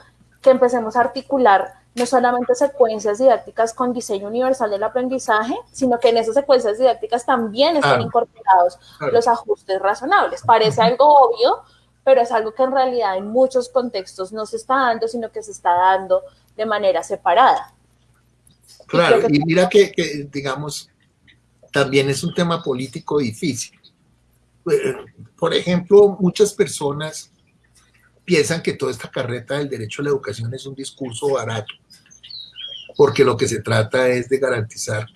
que empecemos a articular no solamente secuencias didácticas con diseño universal del aprendizaje, sino que en esas secuencias didácticas también están incorporados los ajustes razonables. Parece algo obvio, pero es algo que en realidad en muchos contextos no se está dando, sino que se está dando de manera separada. Claro, y, mira que, que, digamos, también es un tema político difícil. Eh, por ejemplo, muchas personas piensan que toda esta carreta del derecho a la educación es un discurso barato, porque lo que se trata es de garantizar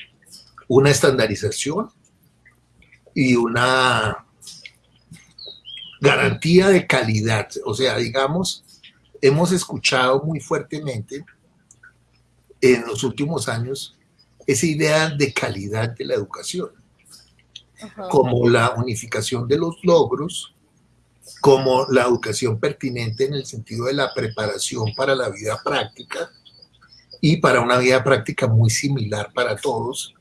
una estandarización y una garantía de calidad. O sea, digamos, hemos escuchado muy fuertemente en los últimos años esa idea de calidad de la educación, como la unificación de los logros, como la educación pertinente en el sentido de la preparación para la vida práctica y para una vida práctica muy similar para todos,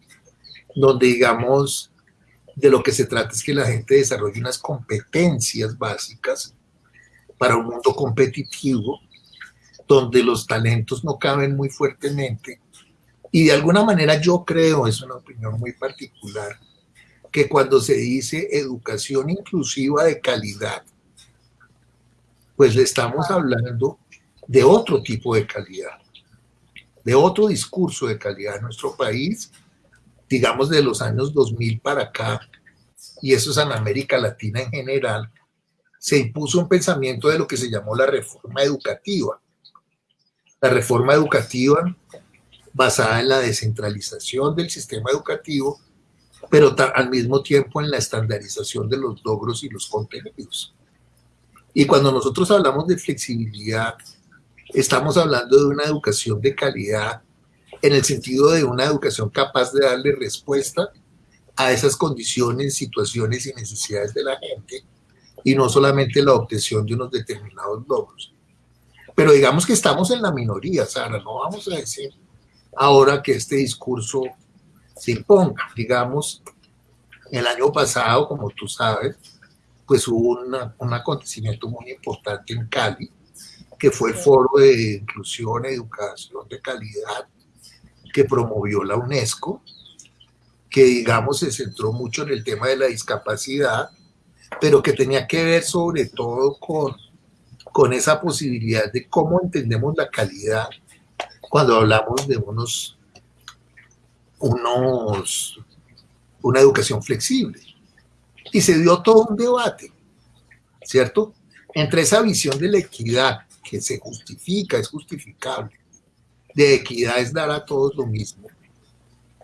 donde digamos de lo que se trata es que la gente desarrolle unas competencias básicas para un mundo competitivo, donde los talentos no caben muy fuertemente. Y de alguna manera yo creo, es una opinión muy particular, que cuando se dice educación inclusiva de calidad, pues le estamos hablando de otro tipo de calidad, de otro discurso de calidad en nuestro país, digamos de los años 2000 para acá, y eso es en América Latina en general, se impuso un pensamiento de lo que se llamó la reforma educativa. La reforma educativa basada en la descentralización del sistema educativo, pero al mismo tiempo en la estandarización de los logros y los contenidos. Y cuando nosotros hablamos de flexibilidad, estamos hablando de una educación de calidad en el sentido de una educación capaz de darle respuesta a esas condiciones, situaciones y necesidades de la gente y no solamente la obtención de unos determinados logros. Pero digamos que estamos en la minoría, Sara, no vamos a decir ahora que este discurso se imponga. Digamos, el año pasado, como tú sabes, pues hubo un acontecimiento muy importante en Cali, que fue el Foro de Inclusión, Educación de Calidad, que promovió la UNESCO, que digamos se centró mucho en el tema de la discapacidad, pero que tenía que ver sobre todo con, con esa posibilidad de cómo entendemos la calidad cuando hablamos de unos, unos, una educación flexible. Y se dio todo un debate, ¿cierto? Entre esa visión de la equidad, que se justifica, es justificable, de equidad es dar a todos lo mismo,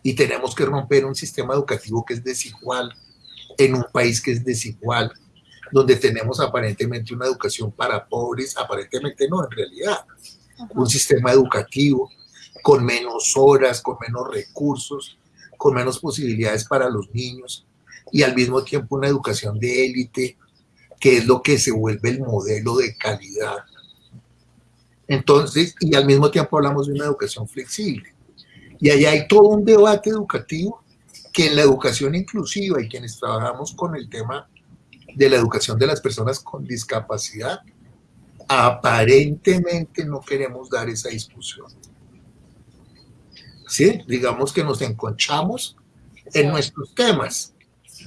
y tenemos que romper un sistema educativo que es desigual en un país que es desigual, donde tenemos aparentemente una educación para pobres, aparentemente no, en realidad, un sistema educativo con menos horas, con menos recursos, con menos posibilidades para los niños y al mismo tiempo una educación de élite, que es lo que se vuelve el modelo de calidad. Entonces, y al mismo tiempo hablamos de una educación flexible. Y allá hay todo un debate educativo que en la educación inclusiva y quienes trabajamos con el tema de la educación de las personas con discapacidad, aparentemente no queremos dar esa discusión. ¿Sí? Digamos que nos enconchamos en nuestros temas,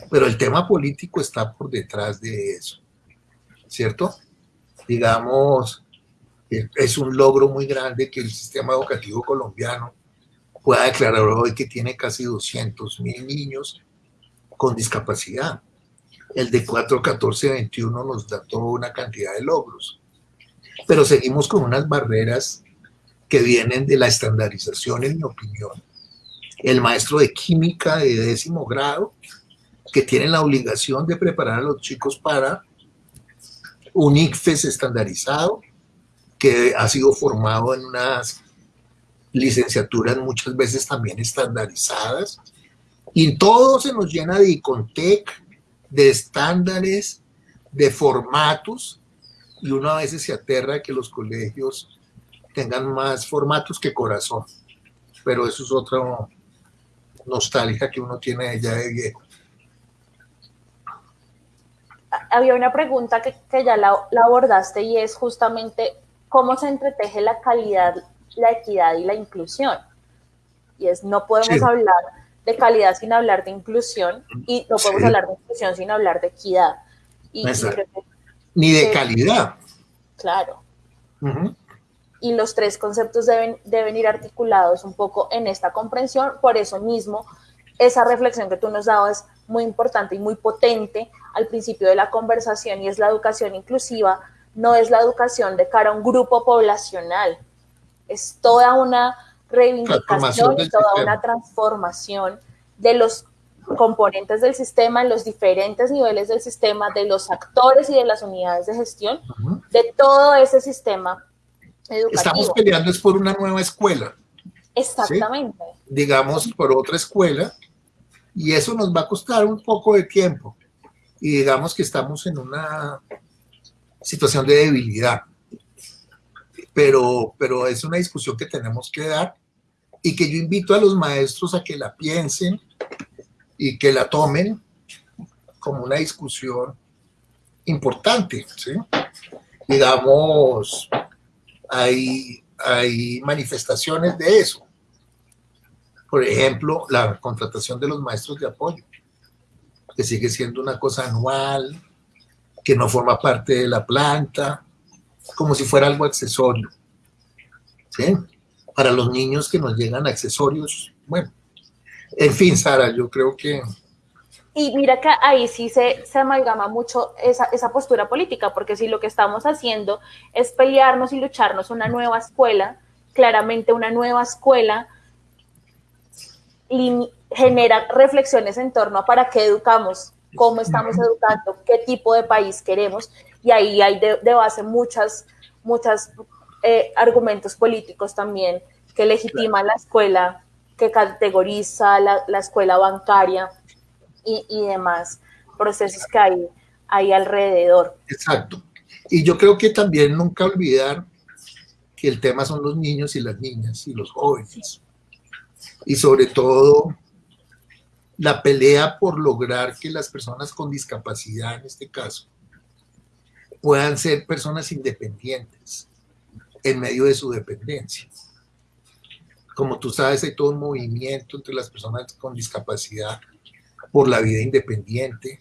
pero el tema político está por detrás de eso, ¿cierto? Digamos, es un logro muy grande que el sistema educativo colombiano pueda declarar hoy que tiene casi 200 mil niños con discapacidad. El de 4, 14, 21 nos da toda una cantidad de logros pero seguimos con unas barreras que vienen de la estandarización, en mi opinión. El maestro de química de décimo grado, que tiene la obligación de preparar a los chicos para un ICFES estandarizado, que ha sido formado en unas licenciaturas muchas veces también estandarizadas, y todo se nos llena de ICONTEC, de estándares, de formatos, y uno a veces se aterra que los colegios tengan más formatos que corazón, pero eso es otra nostalgia que uno tiene ya de viejo. Había una pregunta que, ya la, abordaste y es justamente cómo se entreteje la calidad, la equidad y la inclusión. Y es, no podemos hablar de calidad sin hablar de inclusión y no podemos hablar de inclusión sin hablar de equidad. Y, ni de calidad. Claro. Y los tres conceptos deben, deben ir articulados un poco en esta comprensión, por eso mismo esa reflexión que tú nos dabas es muy importante y muy potente al principio de la conversación y es la educación inclusiva, no es la educación de cara a un grupo poblacional, es toda una reivindicación y toda una transformación de los componentes del sistema, en los diferentes niveles del sistema, de los actores y de las unidades de gestión, de todo ese sistema educativo. Estamos peleando es por una nueva escuela. Exactamente. Digamos, por otra escuela, y eso nos va a costar un poco de tiempo. Y digamos que estamos en una situación de debilidad. Pero, pero es una discusión que tenemos que dar y que yo invito a los maestros a que la piensen, y que la tomen como una discusión importante. ¿sí? Digamos, hay, hay manifestaciones de eso. Por ejemplo, la contratación de los maestros de apoyo, que sigue siendo una cosa anual, que no forma parte de la planta, como si fuera algo accesorio. ¿sí? para los niños que nos llegan accesorios. Bueno, en fin, Sara, yo creo que... Y mira que ahí sí se, se amalgama mucho esa, esa postura política, porque si lo que estamos haciendo es pelearnos y lucharnos una nueva escuela, claramente una nueva escuela genera reflexiones en torno a para qué educamos, cómo estamos educando, qué tipo de país queremos, y ahí hay de, base muchas, muchas eh, argumentos políticos también que legitiman la escuela, que categoriza la, la escuela bancaria y, y, demás procesos que hay, hay alrededor. Exacto. Y yo creo que también nunca olvidar que el tema son los niños y las niñas y los jóvenes. Y sobre todo la pelea por lograr que las personas con discapacidad, en este caso, puedan ser personas independientes en medio de su dependencia. Como tú sabes, hay todo un movimiento entre las personas con discapacidad por la vida independiente,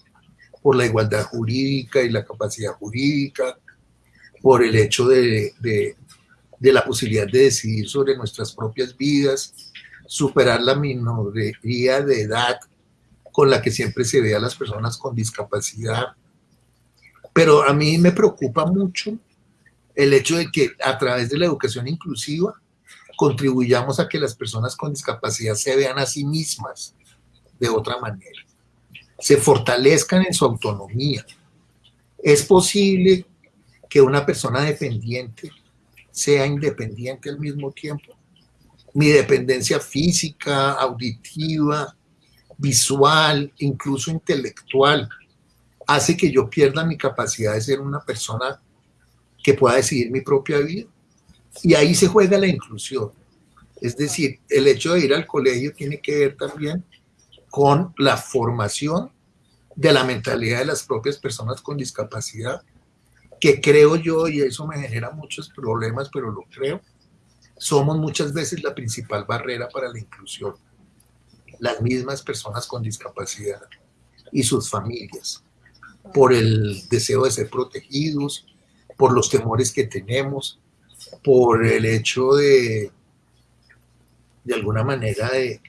por la igualdad jurídica y la capacidad jurídica, por el hecho de, de, de la posibilidad de decidir sobre nuestras propias vidas, superar la minoría de edad con la que siempre se ve a las personas con discapacidad. Pero a mí me preocupa mucho el hecho de que a través de la educación inclusiva contribuyamos a que las personas con discapacidad se vean a sí mismas de otra manera, se fortalezcan en su autonomía. Es posible que una persona dependiente sea independiente al mismo tiempo mi dependencia física, auditiva, visual, incluso intelectual, hace que yo pierda mi capacidad de ser una persona que pueda decidir mi propia vida. Y ahí se juega la inclusión. Es decir, el hecho de ir al colegio tiene que ver también con la formación de la mentalidad de las propias personas con discapacidad, que creo yo, y eso me genera muchos problemas, pero lo creo, somos muchas veces la principal barrera para la inclusión. Las mismas personas con discapacidad y sus familias, por el deseo de ser protegidos, por los temores que tenemos, por el hecho de, de alguna manera, de,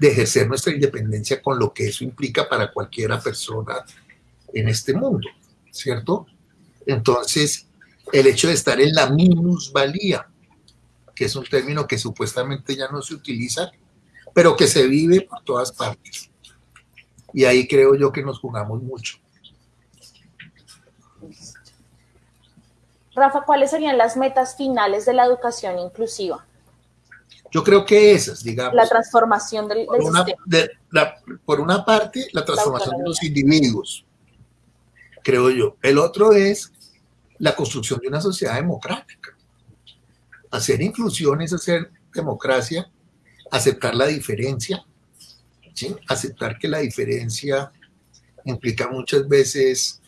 de ejercer nuestra independencia con lo que eso implica para cualquiera persona en este mundo, ¿cierto? Entonces, el hecho de estar en la minusvalía, que es un término que supuestamente ya no se utiliza, pero que se vive por todas partes. Y ahí creo yo que nos jugamos mucho. Rafa, ¿cuáles serían las metas finales de la educación inclusiva? Yo creo que esas, digamos. La transformación del, por una, sistema. por una parte, la transformación de los individuos, creo yo. El otro es la construcción de una sociedad democrática hacer inclusión es hacer democracia, aceptar la diferencia, aceptar que la diferencia implica muchas veces,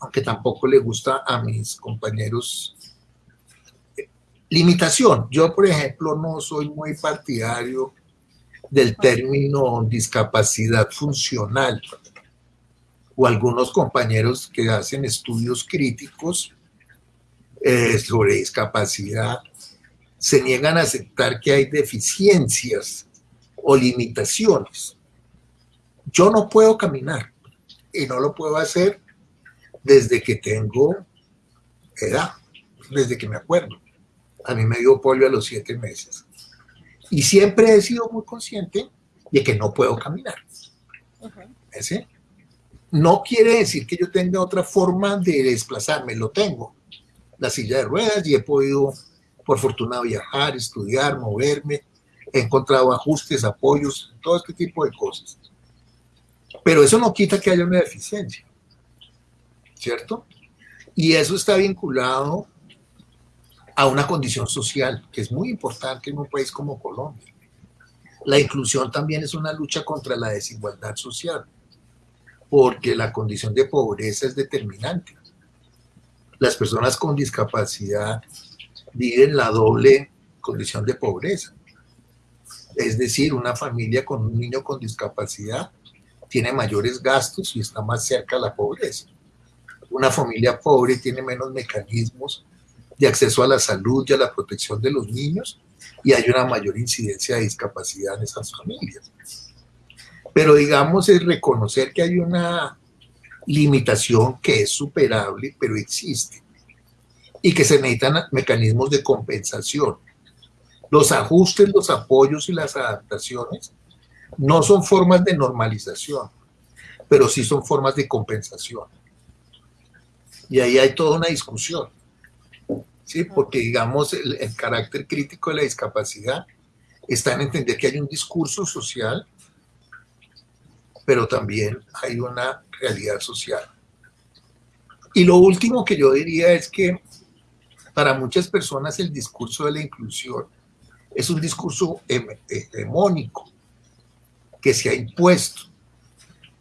aunque tampoco le gusta a mis compañeros, limitación. Yo, por ejemplo, no soy muy partidario del término discapacidad funcional o algunos compañeros que hacen estudios críticos eh, sobre discapacidad se niegan a aceptar que hay deficiencias o limitaciones. Yo no puedo caminar y no lo puedo hacer desde que tengo edad, desde que me acuerdo. A mí me dio polio a los siete meses. Y siempre he sido muy consciente de que no puedo caminar. No quiere decir que yo tenga otra forma de desplazarme, lo tengo. La silla de ruedas y he podido por fortuna viajar, estudiar, moverme, he encontrado ajustes, apoyos, todo este tipo de cosas. Pero eso no quita que haya una deficiencia, ¿cierto? Y eso está vinculado a una condición social, que es muy importante en un país como Colombia. La inclusión también es una lucha contra la desigualdad social, porque la condición de pobreza es determinante. Las personas con discapacidad viven la doble condición de pobreza. Es decir, una familia con un niño con discapacidad tiene mayores gastos y está más cerca a la pobreza. Una familia pobre tiene menos mecanismos de acceso a la salud y a la protección de los niños y hay una mayor incidencia de discapacidad en esas familias. Pero digamos es reconocer que hay una limitación que es superable, pero existe, y que se necesitan mecanismos de compensación. Los ajustes, los apoyos y las adaptaciones no son formas de normalización, pero sí son formas de compensación. Y ahí hay toda una discusión, ¿sí? porque digamos el, el carácter crítico de la discapacidad está en entender que hay un discurso social, pero también hay una realidad social. Y lo último que yo diría es que para muchas personas el discurso de la inclusión es un discurso hegemónico que se ha impuesto,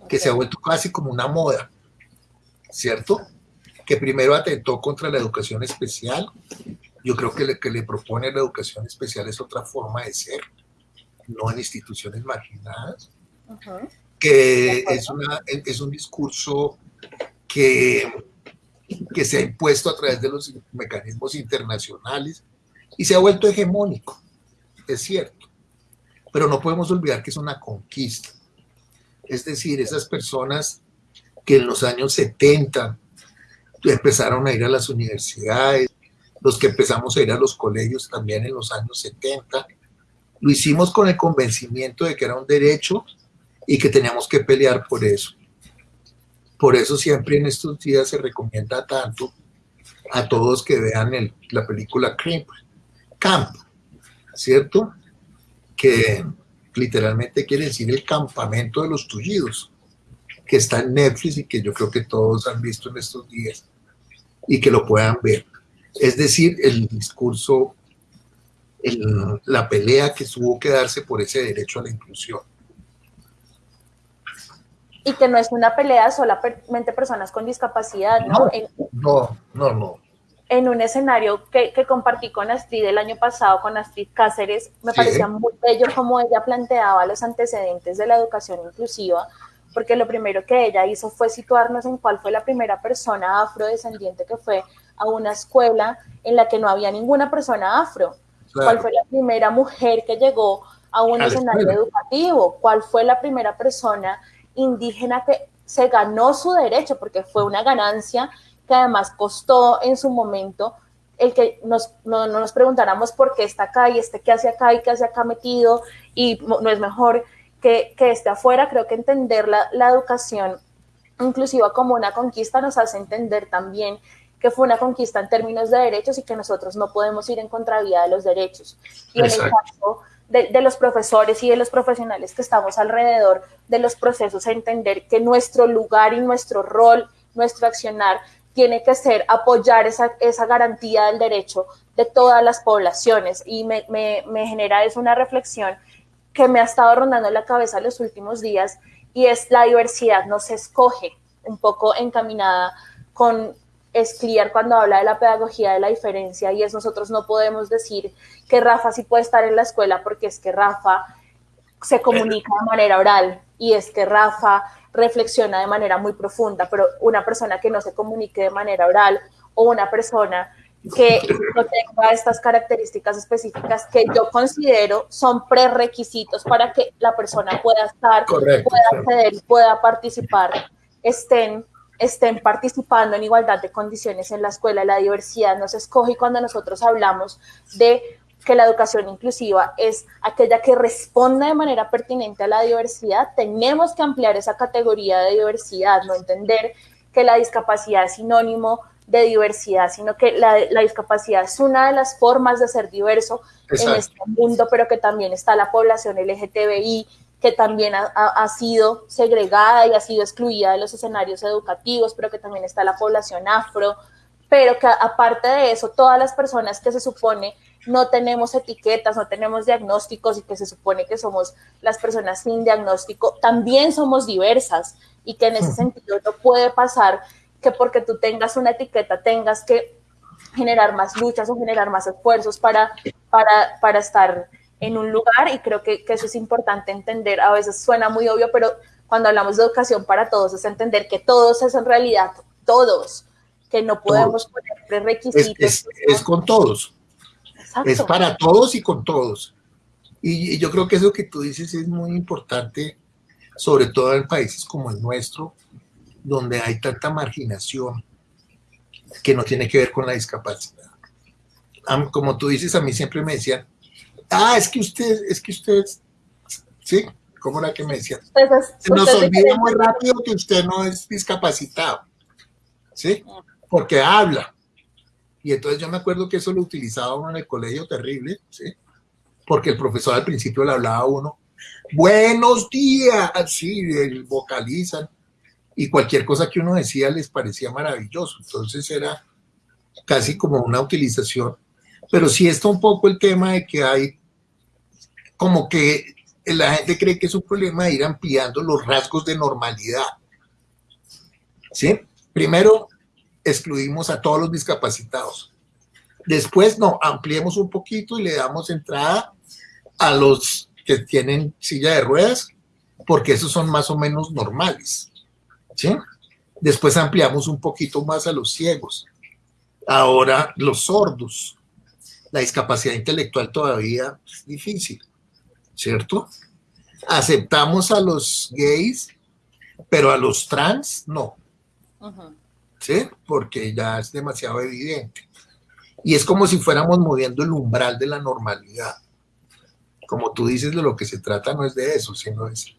que se ha vuelto casi como una moda, ¿cierto? Que primero atentó contra la educación especial. Yo creo que lo que le propone la educación especial es otra forma de ser, no en instituciones marginadas que es, una, es un discurso que, que se ha impuesto a través de los mecanismos internacionales y se ha vuelto hegemónico, es cierto, pero no podemos olvidar que es una conquista. Es decir, esas personas que en los años 70 empezaron a ir a las universidades, los que empezamos a ir a los colegios también en los años 70, lo hicimos con el convencimiento de que era un derecho y que teníamos que pelear por eso. Por eso siempre en estos días se recomienda tanto a todos que vean el, la película Camp, Camp, ¿cierto? Que literalmente quiere decir el campamento de los tullidos, que está en Netflix y que yo creo que todos han visto en estos días y que lo puedan ver. Es decir, el discurso, la pelea que tuvo que darse por ese derecho a la inclusión y que no es una pelea solamente personas con discapacidad, ¿no? No, en, no, no, no. En un escenario que, que, compartí con Astrid el año pasado, con Astrid Cáceres, me parecía muy bello como ella planteaba los antecedentes de la educación inclusiva, porque lo primero que ella hizo fue situarnos en cuál fue la primera persona afrodescendiente que fue a una escuela en la que no había ninguna persona afro, claro. cuál fue la primera mujer que llegó a un a escenario educativo, cuál fue la primera persona indígena que se ganó su derecho, porque fue una ganancia que además costó en su momento el que nos, no, no, nos preguntáramos por qué está acá y este qué hace acá y qué hace acá metido y no es mejor que, que esté afuera. Creo que entender la, la educación inclusiva como una conquista nos hace entender también que fue una conquista en términos de derechos y que nosotros no podemos ir en contravía de los derechos. Y Exacto. en el caso de, los profesores y de los profesionales que estamos alrededor de los procesos, a entender que nuestro lugar y nuestro rol, nuestro accionar, tiene que ser apoyar esa, esa garantía del derecho de todas las poblaciones. Y me, me, me genera es una reflexión que me ha estado rondando la cabeza los últimos días y es la diversidad no se escoge, un poco encaminada con es clear cuando habla de la pedagogía de la diferencia y es nosotros no podemos decir que Rafa sí puede estar en la escuela porque es que Rafa se comunica de manera oral y es que Rafa reflexiona de manera muy profunda, pero una persona que no se comunique de manera oral o una persona que no tenga estas características específicas que yo considero son prerequisitos para que la persona pueda estar, Correcto, pueda acceder pueda participar, estén estén participando en igualdad de condiciones en la escuela. La diversidad no se escoge y cuando nosotros hablamos de que la educación inclusiva es aquella que responda de manera pertinente a la diversidad, tenemos que ampliar esa categoría de diversidad, no entender que la discapacidad es sinónimo de diversidad, sino que la, la discapacidad es una de las formas de ser diverso Exacto. en este mundo, pero que también está la población LGTBI, que también ha, ha, sido segregada y ha sido excluida de los escenarios educativos, pero que también está la población afro, pero que aparte de eso, todas las personas que se supone no tenemos etiquetas, no tenemos diagnósticos y que se supone que somos las personas sin diagnóstico, también somos diversas. Y que en ese sentido no puede pasar que porque tú tengas una etiqueta tengas que generar más luchas o generar más esfuerzos para, para, para estar en un lugar y creo que, que, eso es importante entender. A veces suena muy obvio, pero cuando hablamos de educación para todos es entender que todos es en realidad todos, que no podemos todos. poner prerequisitos. Es, es, es, con todos. Es para todos y con todos. Y, yo creo que eso que tú dices es muy importante, sobre todo en países como el nuestro, donde hay tanta marginación que no tiene que ver con la discapacidad. Como tú dices, a mí siempre me decían, ah, es que usted, es que usted, ¿sí? ¿Cómo era que me decían? Nos olvida muy rápido que usted no es discapacitado, ¿sí? Porque habla. Y entonces yo me acuerdo que eso lo utilizaba uno en el colegio terrible, ¿sí? Porque el profesor al principio le hablaba a uno, buenos días, así, vocalizan, y cualquier cosa que uno decía les parecía maravilloso. Entonces era casi como una utilización. Pero sí está un poco el tema de que hay como que la gente cree que es un problema ir ampliando los rasgos de normalidad. ¿Sí? Primero, excluimos a todos los discapacitados. Después, no, ampliemos un poquito y le damos entrada a los que tienen silla de ruedas, porque esos son más o menos normales. ¿sí? Después ampliamos un poquito más a los ciegos. Ahora los sordos. La discapacidad intelectual todavía es difícil, ¿cierto? Aceptamos a los gays, pero a los trans no. ¿Sí? Porque ya es demasiado evidente. Y es como si fuéramos moviendo el umbral de la normalidad. Como tú dices, de lo que se trata no es de eso, sino es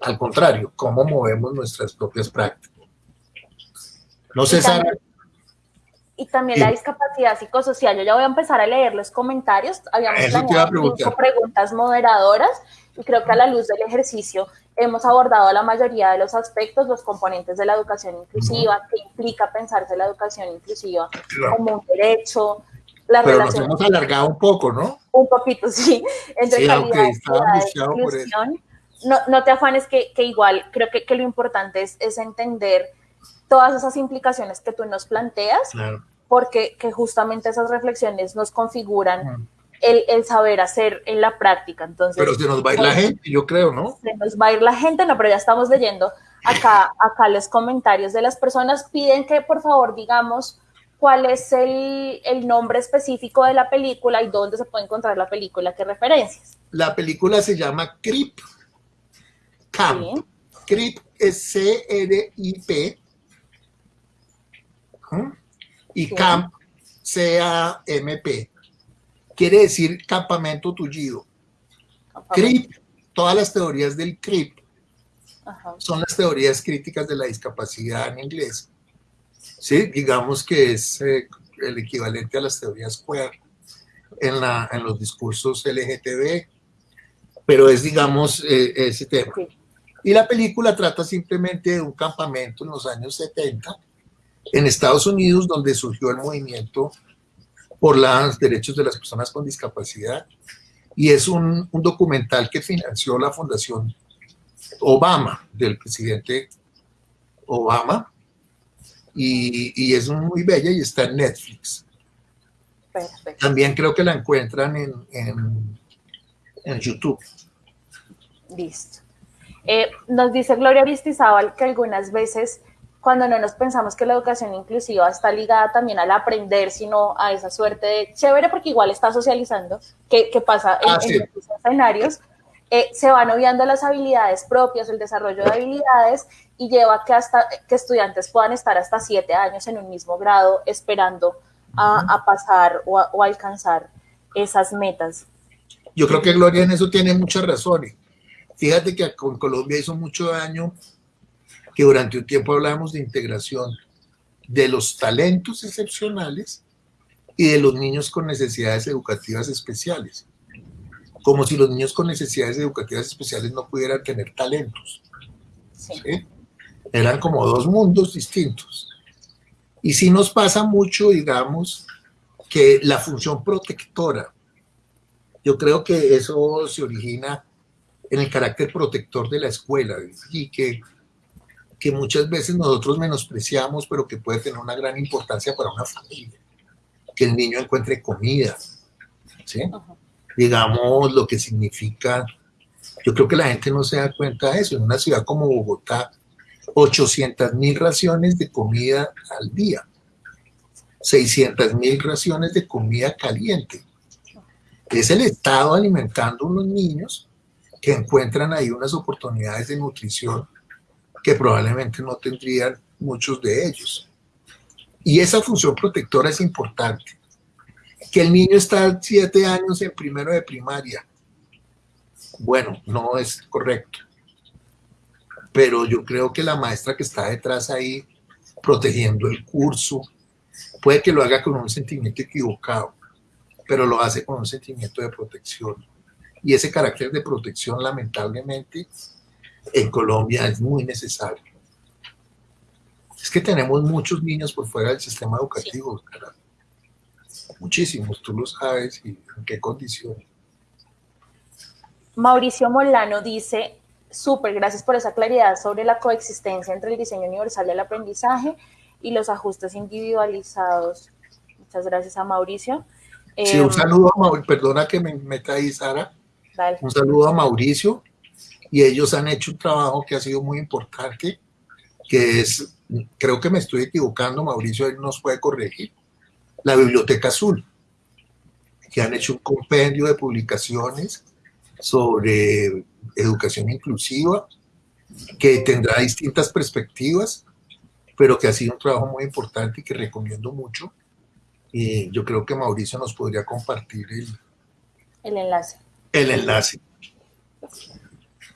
al contrario, cómo movemos nuestras propias prácticas. No sé, Sara. Y también la discapacidad psicosocial. Yo ya voy a empezar a leer los comentarios. Habíamos planeado cinco preguntas moderadoras y creo que a la luz del ejercicio hemos abordado la mayoría de los aspectos, los componentes de la educación inclusiva, qué implica pensarse la educación inclusiva como un derecho, la Pero nos hemos alargado un poco, ¿no? Un poquito, sí, entre sí, calidad, inclusión no, no te afanes que, igual creo que, lo importante es, es, entender todas esas implicaciones que tú nos planteas, porque que justamente esas reflexiones nos configuran el, saber hacer en la práctica. Entonces, pero se nos va a ir la gente, yo creo, ¿no? Se nos va a ir la gente, no, pero ya estamos leyendo acá, acá los comentarios de las personas. Piden que por favor digamos cuál es el, el nombre específico de la película y dónde se puede encontrar la película, qué referencias. La película se llama Creep CAMP. CRIP es C-R-I-P. Y CAMP, C-A-M-P. Quiere decir campamento tullido. CRIP, todas las teorías del CRIP son las teorías críticas de la discapacidad en inglés. ¿Sí? Digamos que es eh, el equivalente a las teorías queer en, la, en los discursos LGTB, pero es, digamos, eh, ese tema. Y la película trata simplemente de un campamento en los años 70 en Estados Unidos donde surgió el movimiento por los derechos de las personas con discapacidad y es un, documental que financió la Fundación Obama, del presidente Obama, y, es muy bella y está en Netflix. También creo que la encuentran en, en, en YouTube. Listo. Eh, nos dice Gloria Vistizábal que algunas veces cuando no nos pensamos que la educación inclusiva está ligada también al aprender, sino a esa suerte de chévere, porque igual está socializando, que, pasa en, ah, estos escenarios, eh, se van obviando las habilidades propias, el desarrollo de habilidades, y lleva que hasta que estudiantes puedan estar hasta siete años en un mismo grado esperando a, pasar o, o alcanzar esas metas. Yo creo que Gloria en eso tiene muchas razones. Fíjate que con Colombia hizo mucho daño que durante un tiempo hablábamos de integración de los talentos excepcionales y de los niños con necesidades educativas especiales. Como si los niños con necesidades educativas especiales no pudieran tener talentos. Eran como dos mundos distintos. Y sí nos pasa mucho, digamos, que la función protectora, yo creo que eso se origina en el carácter protector de la escuela y que, que muchas veces nosotros menospreciamos, pero que puede tener una gran importancia para una familia. Que el niño encuentre comida, ¿sí? Digamos lo que significa, yo creo que la gente no se da cuenta de eso, en una ciudad como Bogotá, 800 mil raciones de comida al día, 600 mil raciones de comida caliente. Es el Estado alimentando a unos niños que encuentran ahí unas oportunidades de nutrición que probablemente no tendrían muchos de ellos. Y esa función protectora es importante. Que el niño está siete años en primero de primaria. Bueno, no es correcto. Pero yo creo que la maestra que está detrás ahí protegiendo el curso, puede que lo haga con un sentimiento equivocado, pero lo hace con un sentimiento de protección. Y ese carácter de protección, lamentablemente, en Colombia es muy necesario. Es que tenemos muchos niños por fuera del sistema educativo, muchísimos, tú lo sabes, y en qué condiciones. Mauricio Molano dice, súper, gracias por esa claridad sobre la coexistencia entre el diseño universal del aprendizaje y los ajustes individualizados. Muchas gracias a Mauricio. Sí, un em, saludo a Mauricio, perdona que me meta ahí, Sara. Un saludo a Mauricio y ellos han hecho un trabajo que ha sido muy importante, que es, creo que me estoy equivocando, Mauricio él nos puede corregir, la Biblioteca Azul, que han hecho un compendio de publicaciones sobre educación inclusiva, que tendrá distintas perspectivas, pero que ha sido un trabajo muy importante y que recomiendo mucho. Y yo creo que Mauricio nos podría compartir el, el enlace. El enlace.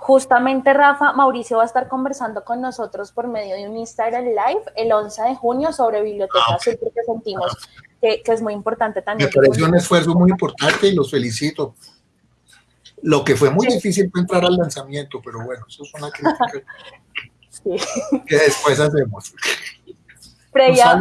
Justamente, Rafa, Mauricio va a estar conversando con nosotros por medio de un Instagram Live el 11 de junio sobre Biblioteca ah, Azul, porque sentimos que, que, es muy importante también. Me pareció un esfuerzo muy importante y los felicito. Lo que fue muy difícil fue entrar al lanzamiento, pero bueno, eso es una crítica que después hacemos. Freya,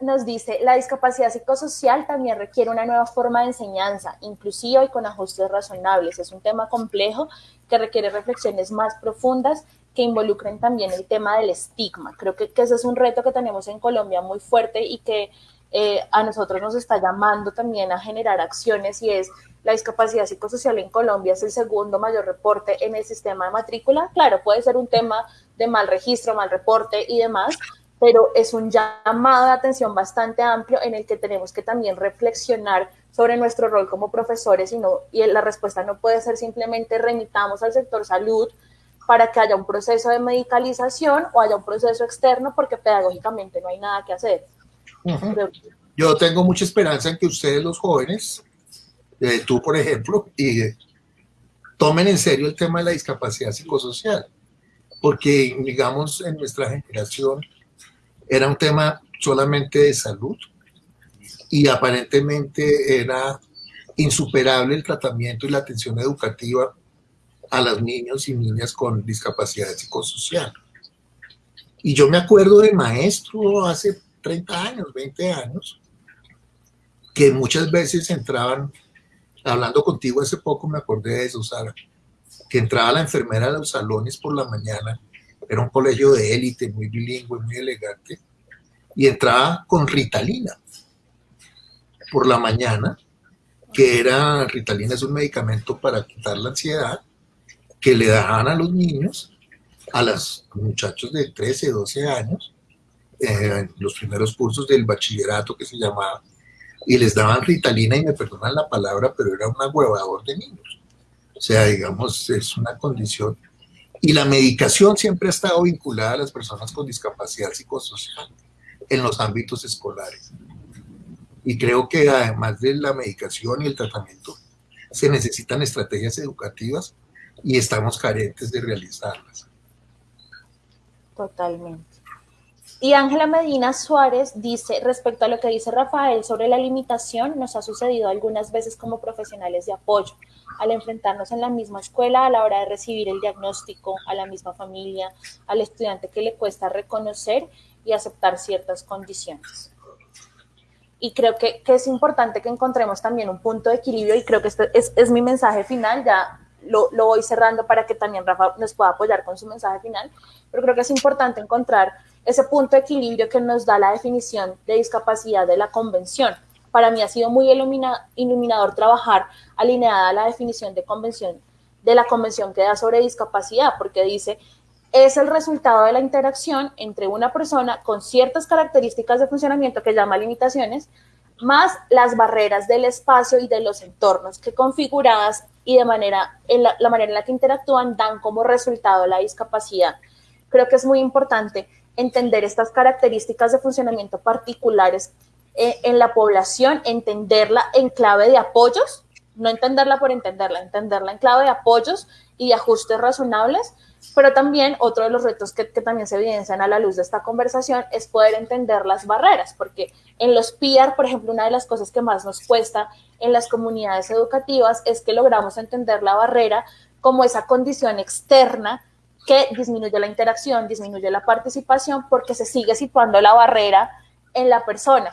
nos dice, la discapacidad psicosocial también requiere una nueva forma de enseñanza, inclusiva y con ajustes razonables. Es un tema complejo que requiere reflexiones más profundas que involucren también el tema del estigma. Creo que, ese es un reto que tenemos en Colombia muy fuerte y que eh, a nosotros nos está llamando también a generar acciones y es la discapacidad psicosocial en Colombia es el segundo mayor reporte en el sistema de matrícula. Claro, puede ser un tema de mal registro, mal reporte y demás, pero es un llamado de atención bastante amplio en el que tenemos que también reflexionar sobre nuestro rol como profesores y, no, y la respuesta no puede ser simplemente remitamos al sector salud para que haya un proceso de medicalización o haya un proceso externo porque pedagógicamente no hay nada que hacer. Yo tengo mucha esperanza en que ustedes los jóvenes eh, tú por ejemplo, y tomen en serio el tema de la discapacidad psicosocial, porque digamos en nuestra generación era un tema solamente de salud y aparentemente era insuperable el tratamiento y la atención educativa a los niños y niñas con discapacidad psicosocial. Y yo me acuerdo de maestro hace 30 años, 20 años, que muchas veces entraban hablando contigo hace poco me acordé de eso, Sara, que entraba la enfermera a los salones por la mañana, era un colegio de élite, muy bilingüe, muy elegante, y entraba con Ritalina por la mañana, que era, Ritalina es un medicamento para quitar la ansiedad, que le daban a los niños, a los muchachos de 13, 12 años, en los primeros cursos del bachillerato que se llamaba y les daban ritalina y me perdonan la palabra, pero era un agüevador de niños. O sea, digamos, es una condición. Y la medicación siempre ha estado vinculada a las personas con discapacidad psicosocial en los ámbitos escolares. Y creo que además de la medicación y el tratamiento, se necesitan estrategias educativas y estamos carentes de realizarlas. Totalmente. Y Ángela Medina Suárez dice, respecto a lo que dice Rafael sobre la limitación, nos ha sucedido algunas veces como profesionales de apoyo, al enfrentarnos en la misma escuela a la hora de recibir el diagnóstico, a la misma familia, al estudiante que le cuesta reconocer y aceptar ciertas condiciones. Y creo que, es importante que encontremos también un punto de equilibrio y creo que este es, es mi mensaje final, ya lo, lo voy cerrando para que también Rafa nos pueda apoyar con su mensaje final, pero creo que es importante encontrar ese punto de equilibrio que nos da la definición de discapacidad de la convención. Para mí ha sido muy iluminador trabajar alineada a la definición de convención de la convención que da sobre discapacidad, porque dice es el resultado de la interacción entre una persona con ciertas características de funcionamiento que llama limitaciones más las barreras del espacio y de los entornos que configuradas y de manera, la, manera en la que interactúan dan como resultado la discapacidad. Creo que es muy importante entender estas características de funcionamiento particulares eh, en la población, entenderla en clave de apoyos, no entenderla por entenderla, entenderla en clave de apoyos y ajustes razonables, pero también otro de los retos que, también se evidencian a la luz de esta conversación es poder entender las barreras, porque en los PIAR, por ejemplo, una de las cosas que más nos cuesta en las comunidades educativas es que logramos entender la barrera como esa condición externa que disminuye la interacción, disminuye la participación, porque se sigue situando la barrera en la persona.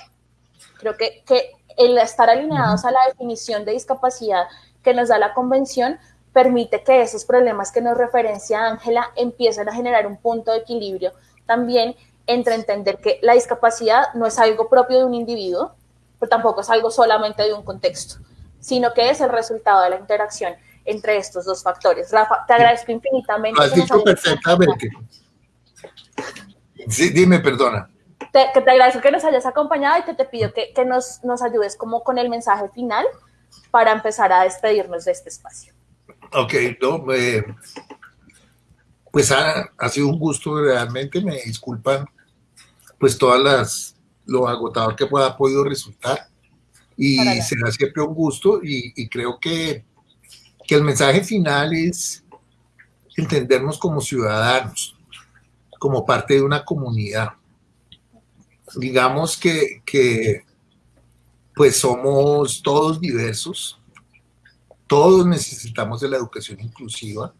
Creo que, que el estar alineados a la definición de discapacidad que nos da la convención permite que esos problemas que nos referencia Ángela empiecen a generar un punto de equilibrio también entre entender que la discapacidad no es algo propio de un individuo, pero tampoco es algo solamente de un contexto, sino que es el resultado de la interacción entre estos dos factores. Rafa, te agradezco infinitamente. Lo has dicho perfectamente. Sí, dime, perdona. Te, que te agradezco que nos hayas acompañado y que te pido que, que nos, nos ayudes como con el mensaje final para empezar a despedirnos de este espacio. Ok, no, pues ha, sido un gusto realmente, me disculpan pues todas las, lo agotador que pueda podido resultar y será siempre un gusto y, creo que, que, el mensaje final es entendernos como ciudadanos, como parte de una comunidad. Digamos que, pues somos todos diversos, todos necesitamos de la educación inclusiva.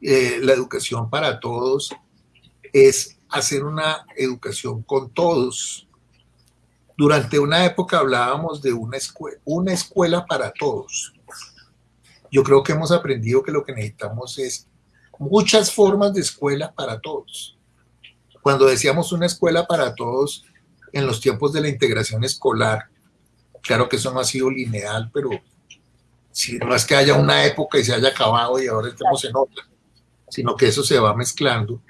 Eh, la educación para todos es hacer una educación con todos. Durante una época hablábamos de una escuela para todos. Yo creo que hemos aprendido que lo que necesitamos es muchas formas de escuela para todos. Cuando decíamos una escuela para todos en los tiempos de la integración escolar, claro que eso no ha sido lineal, pero no es que haya una época y se haya acabado y ahora estemos en otra, sino que eso se va mezclando.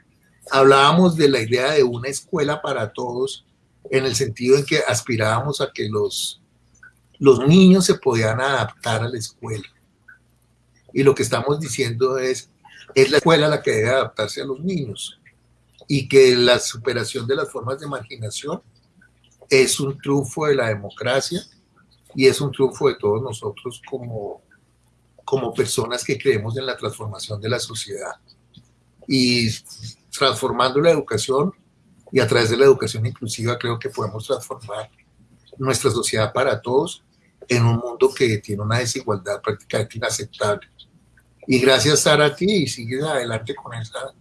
Hablábamos de la idea de una escuela para todos en el sentido en que aspirábamos a que los, los niños se podían adaptar a la escuela. Y lo que estamos diciendo es, es la escuela la que debe adaptarse a los niños y que la superación de las formas de marginación es un triunfo de la democracia y es un triunfo de todos nosotros como, como personas que creemos en la transformación de la sociedad. Y transformando la educación y a través de la educación inclusiva creo que podemos transformar nuestra sociedad para todos en un mundo que tiene una desigualdad prácticamente inaceptable. Y gracias Sara a ti y sigues adelante con esa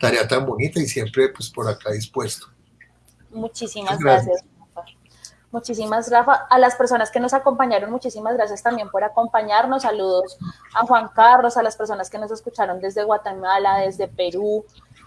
tarea tan bonita y siempre pues por acá dispuesto. Muchísimas gracias. Muchísimas, Rafa. A las personas que nos acompañaron, muchísimas gracias también por acompañarnos. Saludos a Juan Carlos, a las personas que nos escucharon desde Guatemala, desde Perú,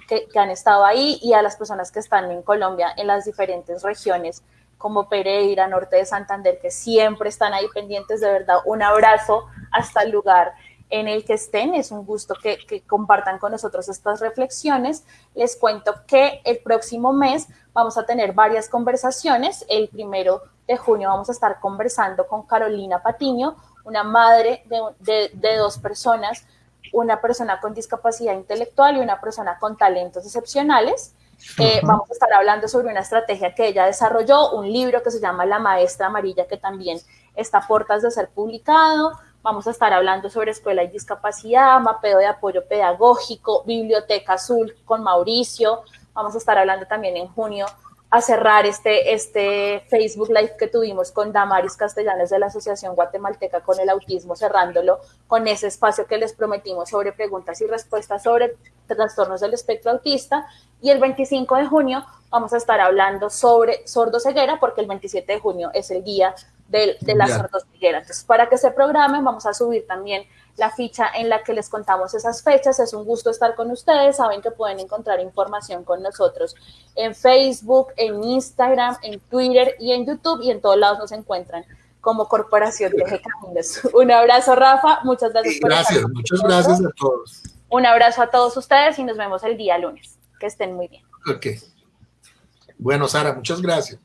que, han estado ahí, y a las personas que están en Colombia, en las diferentes regiones, como Pereira, Norte de Santander, que siempre están ahí pendientes. De verdad, un abrazo hasta el lugar en el que estén. Es un gusto que, que, compartan con nosotros estas reflexiones. Les cuento que el próximo mes vamos a tener varias conversaciones. El primero de junio vamos a estar conversando con Carolina Patiño, una madre de, de, dos personas, una persona con discapacidad intelectual y una persona con talentos excepcionales. Eh, vamos a estar hablando sobre una estrategia que ella desarrolló, un libro que se llama La Maestra Amarilla, que también está a puertas de ser publicado. Vamos a estar hablando sobre escuela y discapacidad, mapeo de apoyo pedagógico, biblioteca azul con Mauricio. Vamos a estar hablando también en junio a cerrar este, este Facebook Live que tuvimos con Damaris Castellanos de la Asociación Guatemalteca con el Autismo, cerrándolo con ese espacio que les prometimos sobre preguntas y respuestas sobre trastornos del espectro autista. Y el 25 de junio vamos a estar hablando sobre sordo ceguera, porque el 27 de junio es el día de, de las sordoceguera. Entonces, para que se programen, vamos a subir también la ficha en la que les contamos esas fechas. Es un gusto estar con ustedes. Saben que pueden encontrar información con nosotros en Facebook, en Instagram, en Twitter y en YouTube y en todos lados nos encuentran como Corporación de Caminos. Un abrazo, Rafa. Muchas gracias por Gracias, muchas gracias a todos. Un abrazo a todos ustedes y nos vemos el día lunes. Que estén muy bien. Ok. Bueno, Sara, muchas gracias.